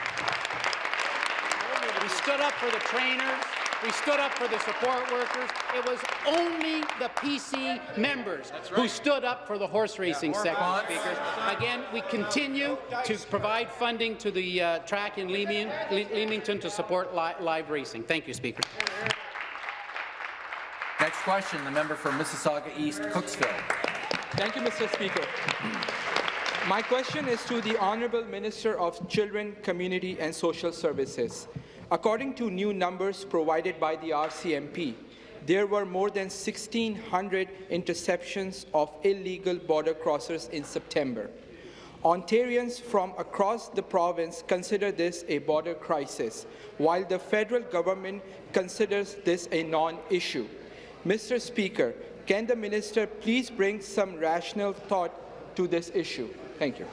We stood up for the trainers. We stood up for the support workers. It was only the PC members right. who stood up for the horse racing yeah, sector, speakers. Again, we continue to provide funding to the uh, track in Leamington to support li live racing. Thank you, Speaker. Question, the member for Mississauga East, Cooksville. Thank you, Mr. Speaker. My question is to the Honourable Minister of Children, Community and Social Services. According to new numbers provided by the RCMP, there were more than 1,600 interceptions of illegal border crossers in September. Ontarians from across the province consider this a border crisis, while the federal government considers this a non-issue. Mr. Speaker, can the minister please bring some rational thought to this issue? Thank you.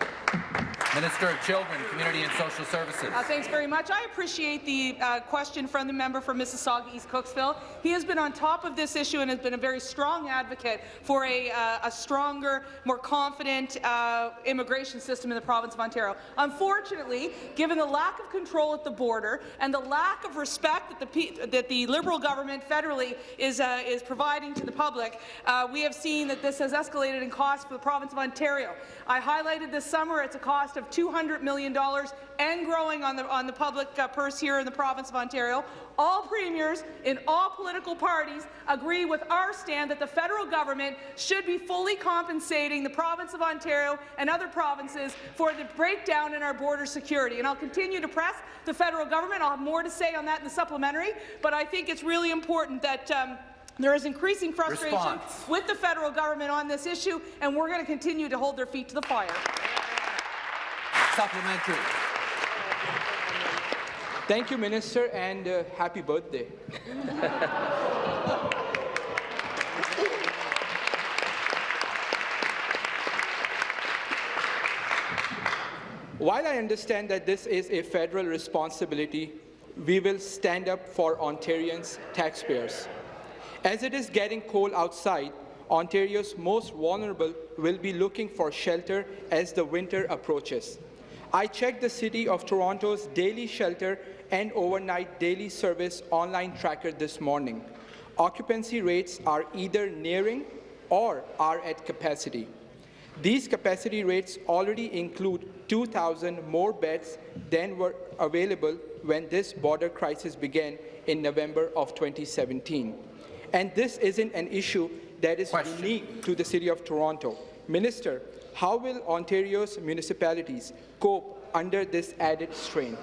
Minister of Children, Community and Social Services. Uh, thanks very much. I appreciate the uh, question from the member for Mississauga East Cooksville. He has been on top of this issue and has been a very strong advocate for a, uh, a stronger, more confident uh, immigration system in the province of Ontario. Unfortunately, given the lack of control at the border and the lack of respect that the, that the Liberal government federally is, uh, is providing to the public, uh, we have seen that this has escalated in cost for the province of Ontario. I highlighted this summer it's a cost of of $200 million and growing on the, on the public uh, purse here in the province of Ontario. All premiers in all political parties agree with our stand that the federal government should be fully compensating the province of Ontario and other provinces for the breakdown in our border security. And I'll continue to press the federal government. I'll have more to say on that in the supplementary, but I think it's really important that um, there is increasing frustration Response. with the federal government on this issue, and we're going to continue to hold their feet to the fire. Supplementary. Thank you, Minister, and uh, happy birthday. While I understand that this is a federal responsibility, we will stand up for Ontarians' taxpayers. As it is getting cold outside, Ontario's most vulnerable will be looking for shelter as the winter approaches. I checked the City of Toronto's daily shelter and overnight daily service online tracker this morning. Occupancy rates are either nearing or are at capacity. These capacity rates already include 2,000 more beds than were available when this border crisis began in November of 2017. And this isn't an issue that is Question. unique to the City of Toronto. Minister, how will Ontario's municipalities cope under this added strain?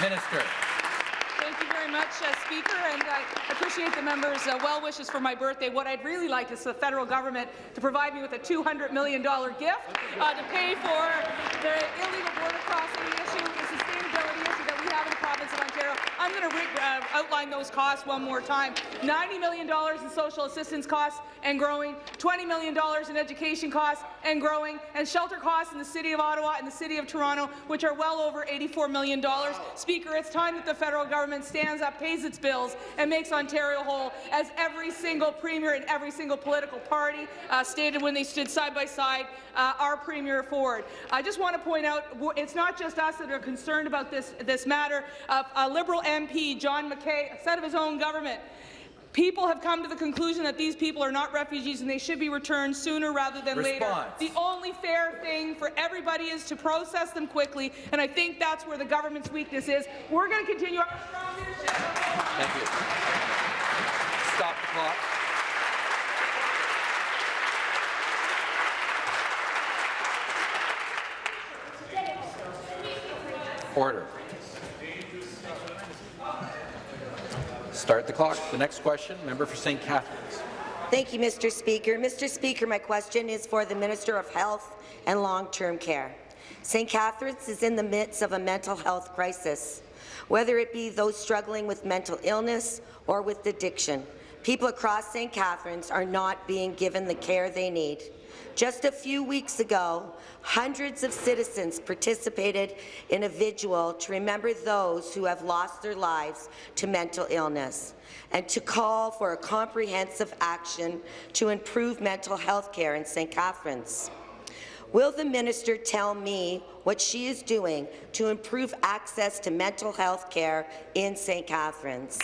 Minister Thank you very much, uh, Speaker, and I appreciate the members' uh, well wishes for my birthday. What I'd really like is the federal government to provide me with a $200 million gift uh, to pay for the illegal border crossing issue, the sustainability issue that we have in the province of Ontario. I'm going to uh, outline those costs one more time. $90 million in social assistance costs and growing, $20 million in education costs and growing, and shelter costs in the City of Ottawa and the City of Toronto, which are well over $84 million. Speaker, it's time that the federal government stands up, pays its bills, and makes Ontario whole, as every single premier and every single political party uh, stated when they stood side by side uh, our Premier Ford. I just want to point out it's not just us that are concerned about this, this matter. Uh, a Liberal MP, John McKay, said of his own government, People have come to the conclusion that these people are not refugees and they should be returned sooner rather than Response. later. The only fair thing for everybody is to process them quickly, and I think that's where the government's weakness is. We're going to continue our strong leadership. Thank you. Stop the clock. Order. Start the clock. The next question, member for St. Catharines. Thank you, Mr. Speaker. Mr. Speaker, my question is for the Minister of Health and Long-Term Care. St. Catharines is in the midst of a mental health crisis, whether it be those struggling with mental illness or with addiction. People across St. Catharines are not being given the care they need. Just a few weeks ago, hundreds of citizens participated in a vigil to remember those who have lost their lives to mental illness and to call for a comprehensive action to improve mental health care in St. Catharines. Will the minister tell me what she is doing to improve access to mental health care in St. Catharines?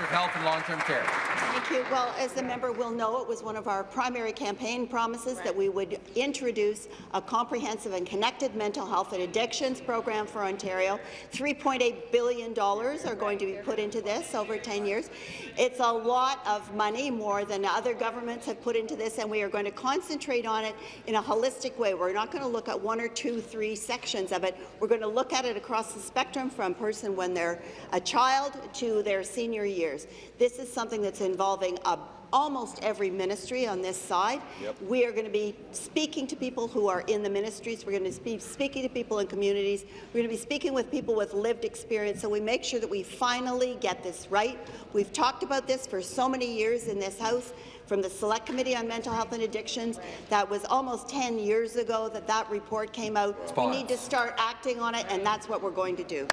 Of Health and Long-Term Care. Thank you. Well, as the member will know, it was one of our primary campaign promises that we would introduce a comprehensive and connected mental health and addictions program for Ontario. $3.8 billion are going to be put into this over 10 years. It's a lot of money, more than other governments have put into this, and we are going to concentrate on it in a holistic way. We're not going to look at one or two, three sections of it. We're going to look at it across the spectrum from person when they're a child to their senior year years. This is something that's involving a almost every ministry on this side. Yep. We are going to be speaking to people who are in the ministries. We're going to be speaking to people in communities. We're going to be speaking with people with lived experience, so we make sure that we finally get this right. We've talked about this for so many years in this House, from the Select Committee on Mental Health and Addictions. That was almost 10 years ago that that report came out. We need to start acting on it, and that's what we're going to do.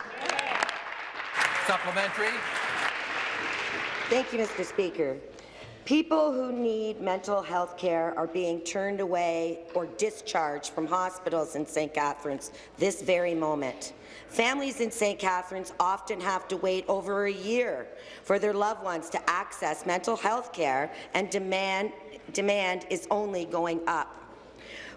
Supplementary. Thank you, Mr. Speaker. People who need mental health care are being turned away or discharged from hospitals in St. Catharines this very moment. Families in St. Catharines often have to wait over a year for their loved ones to access mental health care, and demand, demand is only going up.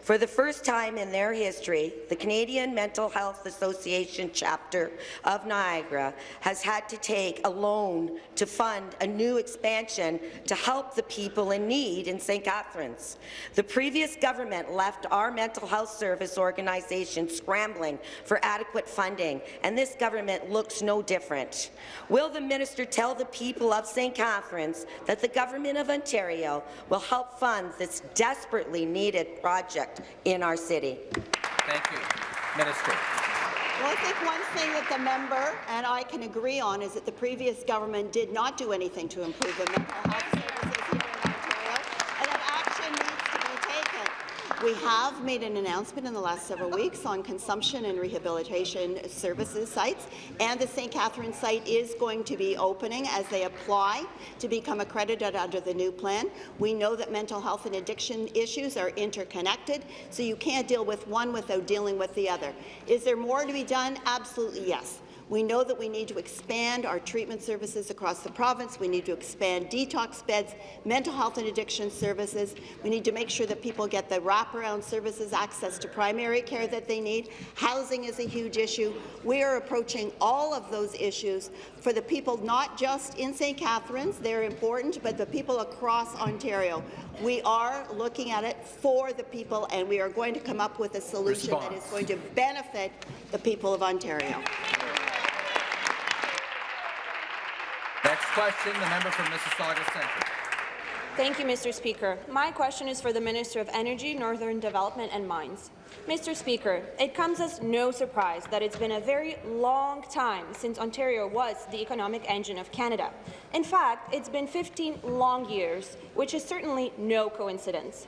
For the first time in their history, the Canadian Mental Health Association chapter of Niagara has had to take a loan to fund a new expansion to help the people in need in St. Catharines. The previous government left our mental health service organization scrambling for adequate funding, and this government looks no different. Will the minister tell the people of St. Catharines that the Government of Ontario will help fund this desperately needed project in our city. Thank you. Minister. Well, I think one thing that the member and I can agree on is that the previous government did not do anything to improve the mental health services here in Ontario, and that action needs to be taken. We have made an announcement in the last several weeks on consumption and rehabilitation services sites, and the St. Catharines site is going to be opening as they apply to become accredited under the new plan. We know that mental health and addiction issues are interconnected, so you can't deal with one without dealing with the other. Is there more to be done? Absolutely yes. We know that we need to expand our treatment services across the province. We need to expand detox beds, mental health and addiction services. We need to make sure that people get the wraparound services, access to primary care that they need. Housing is a huge issue. We are approaching all of those issues for the people not just in St. Catharines, they're important, but the people across Ontario. We are looking at it for the people, and we are going to come up with a solution that is going to benefit the people of Ontario. Next question, the member from Mississauga Centre. Thank you, Mr. Speaker. My question is for the Minister of Energy, Northern Development and Mines. Mr. Speaker, it comes as no surprise that it's been a very long time since Ontario was the economic engine of Canada. In fact, it's been 15 long years, which is certainly no coincidence.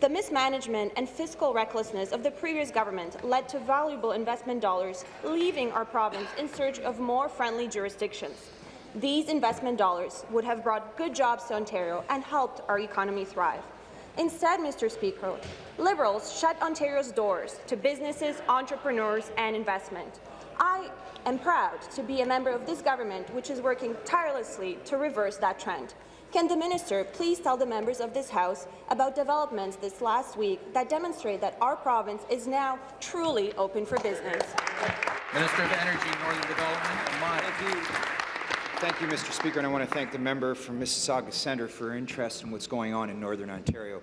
The mismanagement and fiscal recklessness of the previous government led to valuable investment dollars leaving our province in search of more friendly jurisdictions. These investment dollars would have brought good jobs to Ontario and helped our economy thrive. Instead, Mr. Speaker, Liberals shut Ontario's doors to businesses, entrepreneurs and investment. I am proud to be a member of this government which is working tirelessly to reverse that trend. Can the minister please tell the members of this House about developments this last week that demonstrate that our province is now truly open for business? Minister of Energy, Northern Development and Mines. Thank you, Mr. Speaker, and I want to thank the member from Mississauga Centre for her interest in what's going on in Northern Ontario.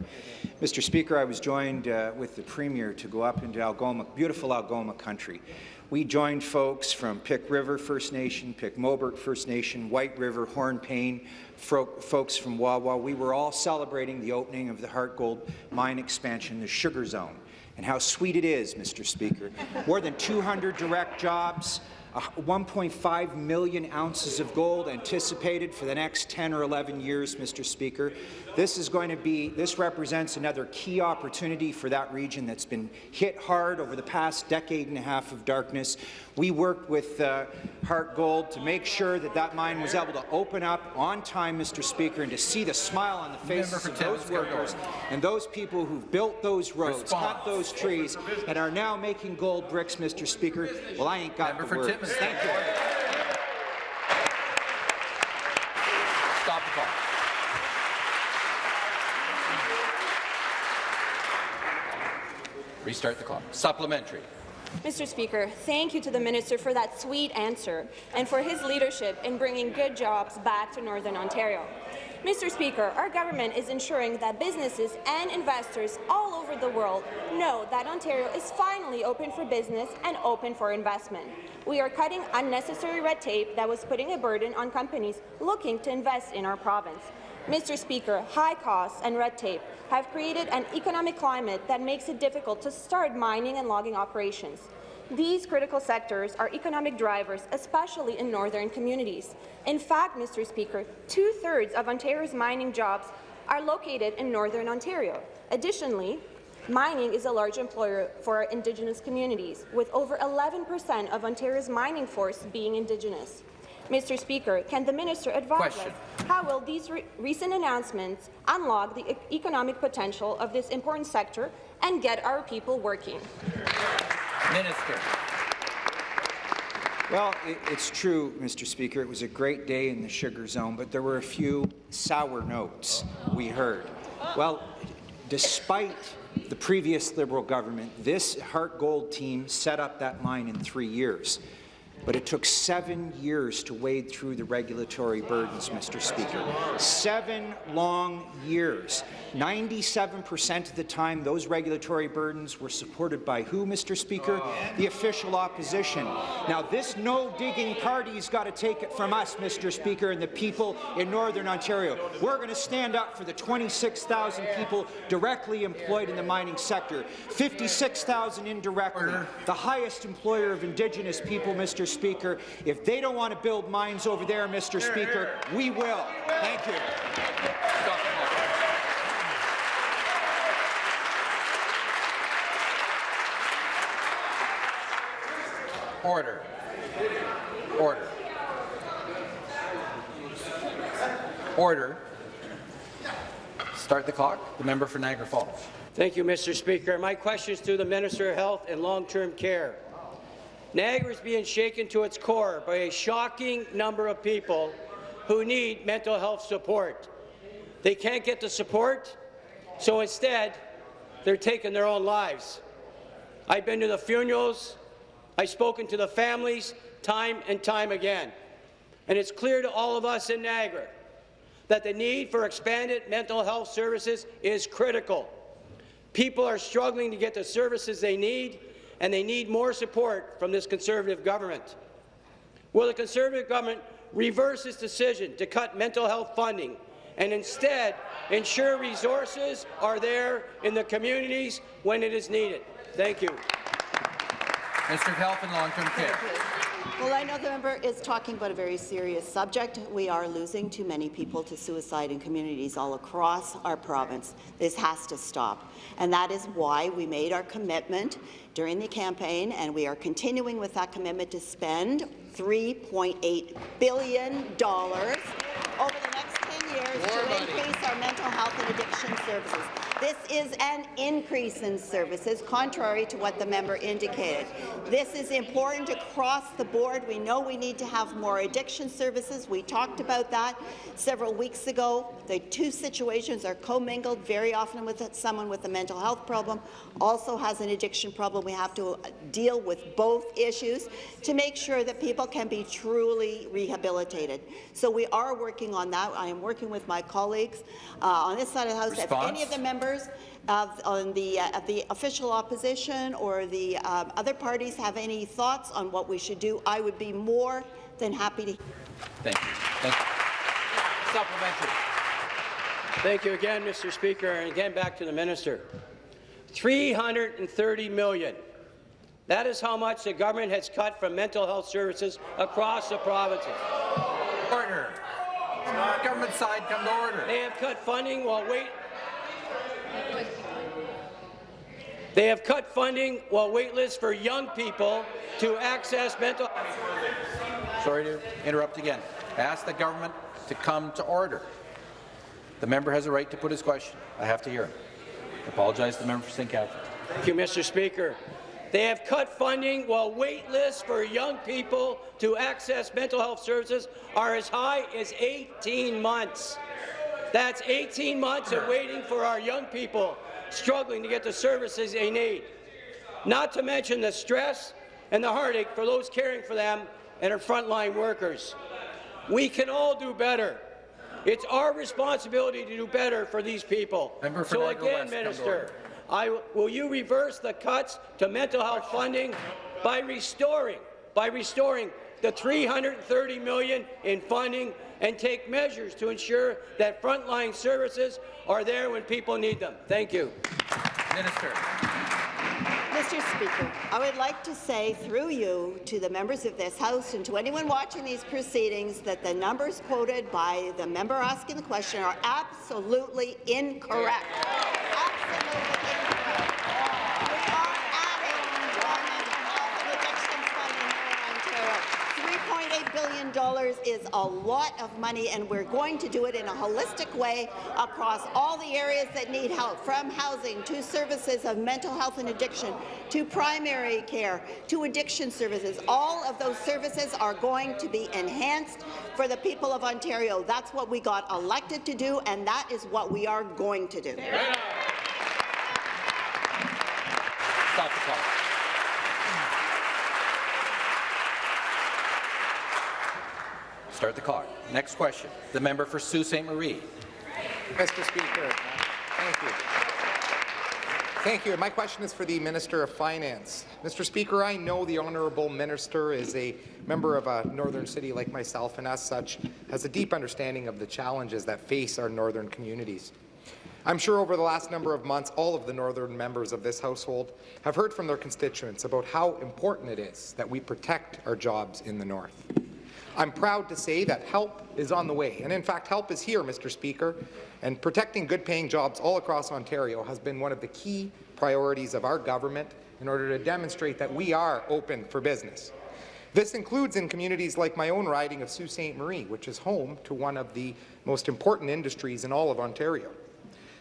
Mr. Speaker, I was joined uh, with the Premier to go up into Algoma, beautiful Algoma country. We joined folks from Pic River First Nation, Pic Mobert First Nation, White River, Hornepayne, fro folks from Wawa. We were all celebrating the opening of the Harte Gold mine expansion, the Sugar Zone, and how sweet it is, Mr. Speaker. More than 200 direct jobs, 1.5 million ounces of gold anticipated for the next 10 or 11 years, Mr. Speaker. This is going to be, this represents another key opportunity for that region that's been hit hard over the past decade and a half of darkness. We worked with uh, Harte Gold to make sure that that mine was able to open up on time, Mr. Speaker, and to see the smile on the faces of those workers and those people who've built those roads, Response. cut those trees, and are now making gold bricks, Mr. Speaker. Well, I ain't got Member the words. Thank you. Stop the clock. Restart the clock. Supplementary. Mr. Speaker, thank you to the minister for that sweet answer and for his leadership in bringing good jobs back to Northern Ontario. Mr. Speaker, our government is ensuring that businesses and investors all over the world know that Ontario is finally open for business and open for investment. We are cutting unnecessary red tape that was putting a burden on companies looking to invest in our province. Mr. Speaker, high costs and red tape have created an economic climate that makes it difficult to start mining and logging operations. These critical sectors are economic drivers, especially in northern communities. In fact, Mr. Speaker, two-thirds of Ontario's mining jobs are located in northern Ontario. Additionally, mining is a large employer for our Indigenous communities, with over 11 percent of Ontario's mining force being Indigenous. Mr. Speaker, can the minister advise Question. us how will these re recent announcements unlock the e economic potential of this important sector and get our people working? Minister. Well, it's true, Mr. Speaker. It was a great day in the sugar zone, but there were a few sour notes we heard. Well, despite the previous Liberal government, this Harte Gold team set up that mine in three years. But it took seven years to wade through the regulatory burdens, Mr. Speaker. Seven long years. 97% of the time, those regulatory burdens were supported by who, Mr. Speaker? The official opposition. Now, this no-digging party's got to take it from us, Mr. Speaker, and the people in Northern Ontario. We're going to stand up for the 26,000 people directly employed in the mining sector, 56,000 indirectly, the highest employer of Indigenous people, Mr. Speaker. If they don't want to build mines over there, Mr. Here, Speaker, here. we will. Thank you. Order. Order. Order. Start the clock. The member for Niagara Falls. Thank you, Mr. Speaker. My question is to the Minister of Health and Long-Term Care. Niagara is being shaken to its core by a shocking number of people who need mental health support. They can't get the support, so instead, they're taking their own lives. I've been to the funerals, I've spoken to the families time and time again, and it's clear to all of us in Niagara that the need for expanded mental health services is critical. People are struggling to get the services they need, and they need more support from this Conservative government. Will the Conservative government reverse its decision to cut mental health funding and instead ensure resources are there in the communities when it is needed? Thank you. Mr. Health and Long-Term Care. Well, I know the member is talking about a very serious subject. We are losing too many people to suicide in communities all across our province. This has to stop. And that is why we made our commitment during the campaign, and we are continuing with that commitment to spend $3.8 billion over the next 10 years More to money. increase our mental health and addiction services. This is an increase in services, contrary to what the member indicated. This is important across the board. We know we need to have more addiction services. We talked about that several weeks ago. The two situations are commingled very often with someone with a mental health problem also has an addiction problem. We have to deal with both issues to make sure that people can be truly rehabilitated. So we are working on that. I am working with my colleagues uh, on this side of the House. If any of the members of, on the, uh, of the official opposition or the um, other parties have any thoughts on what we should do, I would be more than happy to. Thank you. Thank you. Supplementary. Thank you again, Mr. Speaker, and again back to the minister. 330 million. That is how much the government has cut from mental health services across the provinces. Order. Government side, come to order. They have cut funding while wait. They have cut funding while waitlists for young people to access mental. Sorry to interrupt again. I ask the government to come to order. The member has a right to put his question. I have to hear him. I apologize to the member for St. Catharines. Thank you, Mr. Speaker. They have cut funding while wait lists for young people to access mental health services are as high as 18 months. That's 18 months of waiting for our young people struggling to get the services they need. Not to mention the stress and the heartache for those caring for them and our frontline workers. We can all do better. It's our responsibility to do better for these people. Member so Niagara again, West, Minister. I, will you reverse the cuts to mental health funding by restoring, by restoring the 330 million in funding and take measures to ensure that frontline services are there when people need them? Thank you. Minister. Mr. Speaker, I would like to say through you to the members of this House and to anyone watching these proceedings that the numbers quoted by the member asking the question are absolutely incorrect. Absolutely incorrect. We are adding to our mental health and addictions funding here in Ontario. $3.8 billion is a lot of money, and we're going to do it in a holistic way across all the areas that need help, from housing to services of mental health and addiction, to primary care, to addiction services. All of those services are going to be enhanced for the people of Ontario. That's what we got elected to do, and that is what we are going to do. Stop the clock. Start the clock. Next question. The member for Sault Ste. Marie. Mr. Speaker, thank you. Thank you. My question is for the Minister of Finance. Mr. Speaker, I know the Honourable Minister is a member of a northern city like myself and as such has a deep understanding of the challenges that face our northern communities. I'm sure over the last number of months, all of the northern members of this household have heard from their constituents about how important it is that we protect our jobs in the north. I'm proud to say that help is on the way, and in fact, help is here, Mr. Speaker, and protecting good-paying jobs all across Ontario has been one of the key priorities of our government in order to demonstrate that we are open for business. This includes in communities like my own riding of Sault Ste. Marie, which is home to one of the most important industries in all of Ontario.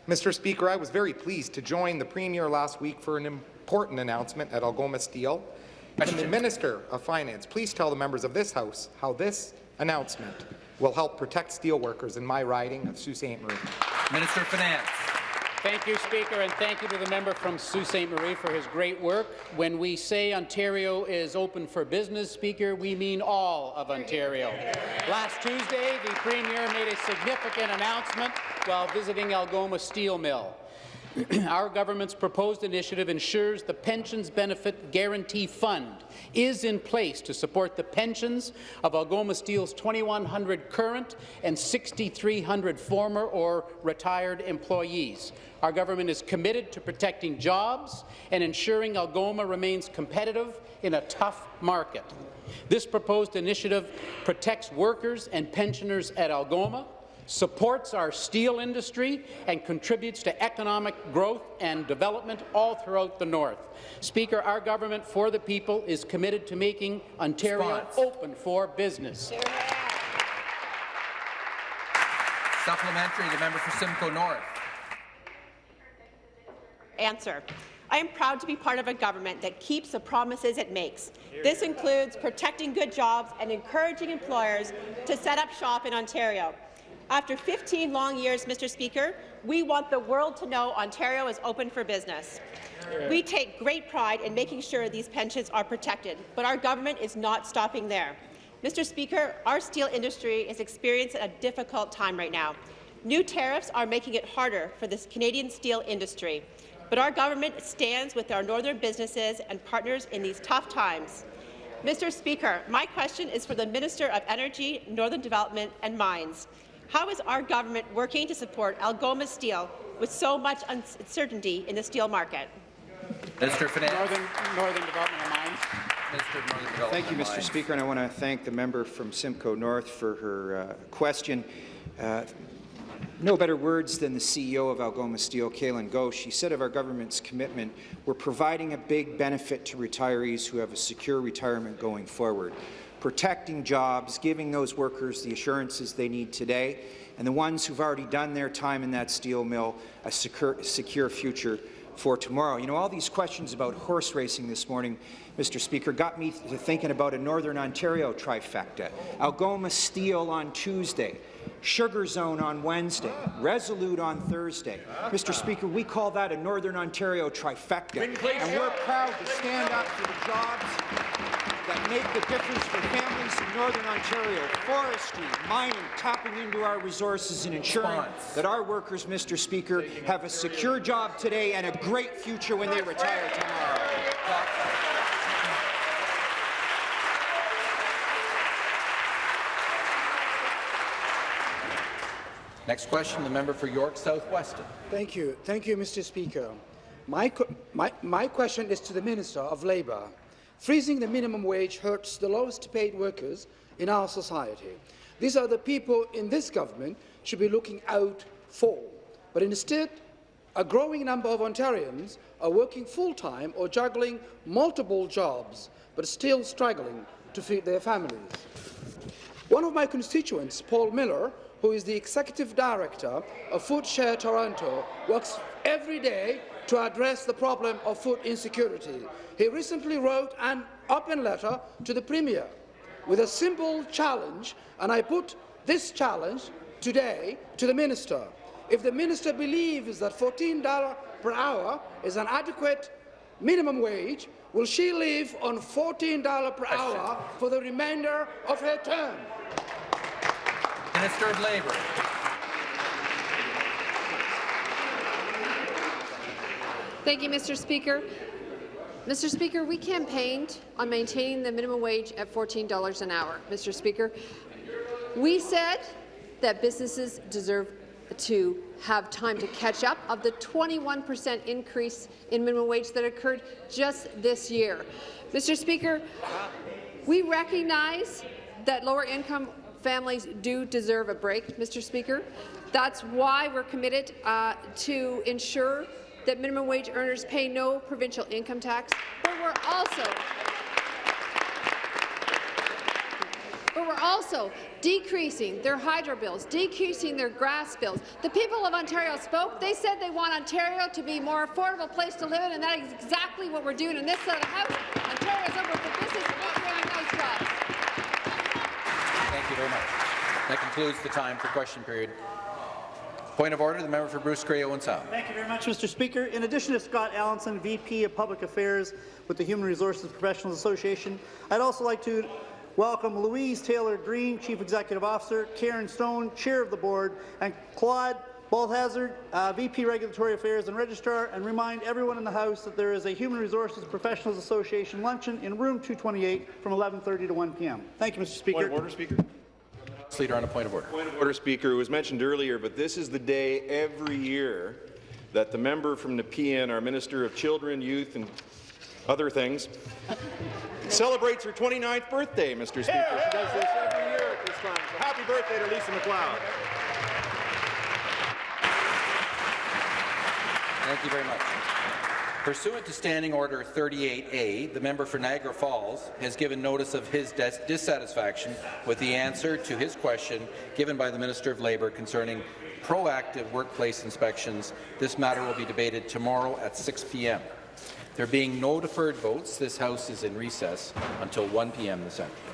Mr. Speaker, I was very pleased to join the Premier last week for an important announcement at Algoma Steel. Can the Minister of Finance please tell the members of this House how this announcement will help protect steelworkers in my riding of Sault Ste. Marie? Minister of Finance. Thank you, Speaker, and thank you to the member from Sault Ste. Marie for his great work. When we say Ontario is open for business, Speaker, we mean all of Ontario. Last Tuesday, the Premier made a significant announcement while visiting Algoma Steel Mill. Our government's proposed initiative ensures the Pensions Benefit Guarantee Fund is in place to support the pensions of Algoma Steel's 2,100 current and 6,300 former or retired employees. Our government is committed to protecting jobs and ensuring Algoma remains competitive in a tough market. This proposed initiative protects workers and pensioners at Algoma, supports our steel industry and contributes to economic growth and development all throughout the North. Speaker, our government for the people is committed to making Ontario Response. open for business. Supplementary, the member for Simcoe North. Answer. I am proud to be part of a government that keeps the promises it makes. This includes protecting good jobs and encouraging employers to set up shop in Ontario. After 15 long years, Mr. Speaker, we want the world to know Ontario is open for business. We take great pride in making sure these pensions are protected, but our government is not stopping there. Mr. Speaker, our steel industry is experiencing a difficult time right now. New tariffs are making it harder for the Canadian steel industry, but our government stands with our northern businesses and partners in these tough times. Mr. Speaker, my question is for the Minister of Energy, Northern Development and Mines. How is our government working to support Algoma Steel with so much uncertainty in the steel market? Minister of Finance. Northern, Northern Development and Mines. Minister of Northern Development Thank you, Mr. Speaker, and I want to thank the member from Simcoe North for her uh, question. Uh, no better words than the CEO of Algoma Steel, Kalyan Ghosh. She said of our government's commitment, we're providing a big benefit to retirees who have a secure retirement going forward, protecting jobs, giving those workers the assurances they need today, and the ones who've already done their time in that steel mill a secure, secure future for tomorrow. You know, all these questions about horse racing this morning, Mr. Speaker, got me to thinking about a Northern Ontario trifecta. Algoma Steel on Tuesday, Sugar Zone on Wednesday, Resolute on Thursday. Mr. Speaker, we call that a Northern Ontario trifecta, and we're proud to stand up for the jobs make the difference for families in Northern Ontario, forestry, mining, tapping into our resources and ensuring that our workers, Mr. Speaker, have a secure job today and a great future when they retire tomorrow. Next question, the member for York South-Weston. Thank you. Thank you, Mr. Speaker. My, my, my question is to the Minister of Labour. Freezing the minimum wage hurts the lowest paid workers in our society. These are the people in this government should be looking out for. But instead, a growing number of Ontarians are working full-time or juggling multiple jobs, but still struggling to feed their families. One of my constituents, Paul Miller, who is the Executive Director of Food Share Toronto, works every day to address the problem of food insecurity. He recently wrote an open letter to the Premier with a simple challenge, and I put this challenge today to the Minister. If the Minister believes that $14 per hour is an adequate minimum wage, will she live on $14 per hour for the remainder of her term? Minister of Labour. Thank you, Mr. Speaker. Mr. Speaker, we campaigned on maintaining the minimum wage at $14 an hour. Mr. Speaker, we said that businesses deserve to have time to catch up of the 21% increase in minimum wage that occurred just this year. Mr. Speaker, we recognize that lower-income families do deserve a break, Mr. Speaker. That's why we're committed uh, to ensure that minimum wage earners pay no provincial income tax, but we're also but we're also decreasing their hydro bills, decreasing their gas bills. The people of Ontario spoke. They said they want Ontario to be a more affordable place to live in, and that is exactly what we're doing in this side of the House. Ontario's open for business, and we're creating nice jobs. Thank you very much. That concludes the time for question period. Point of order, the member for Bruce Grey Owen Sound. Thank you very much, Mr. Speaker. In addition to Scott Allinson, VP of Public Affairs with the Human Resources Professionals Association, I'd also like to welcome Louise Taylor Green, Chief Executive Officer, Karen Stone, Chair of the Board, and Claude Balthazard, uh, VP Regulatory Affairs and Registrar, and remind everyone in the House that there is a Human Resources Professionals Association luncheon in room 228 from 11.30 to 1 p.m. Thank you, Mr. Speaker. Point of order, Speaker. Leader on a point of order. Point of order, Speaker. It was mentioned earlier, but this is the day every year that the member from Nepean, our Minister of Children, Youth and other things, celebrates her 29th birthday, Mr. Speaker. She does this every year at this time. So happy birthday to Lisa MacLeod. Thank you very much. Pursuant to Standing Order 38A, the member for Niagara Falls has given notice of his dis dissatisfaction with the answer to his question given by the Minister of Labour concerning proactive workplace inspections. This matter will be debated tomorrow at 6 p.m. There being no deferred votes, this House is in recess until 1 p.m. this afternoon.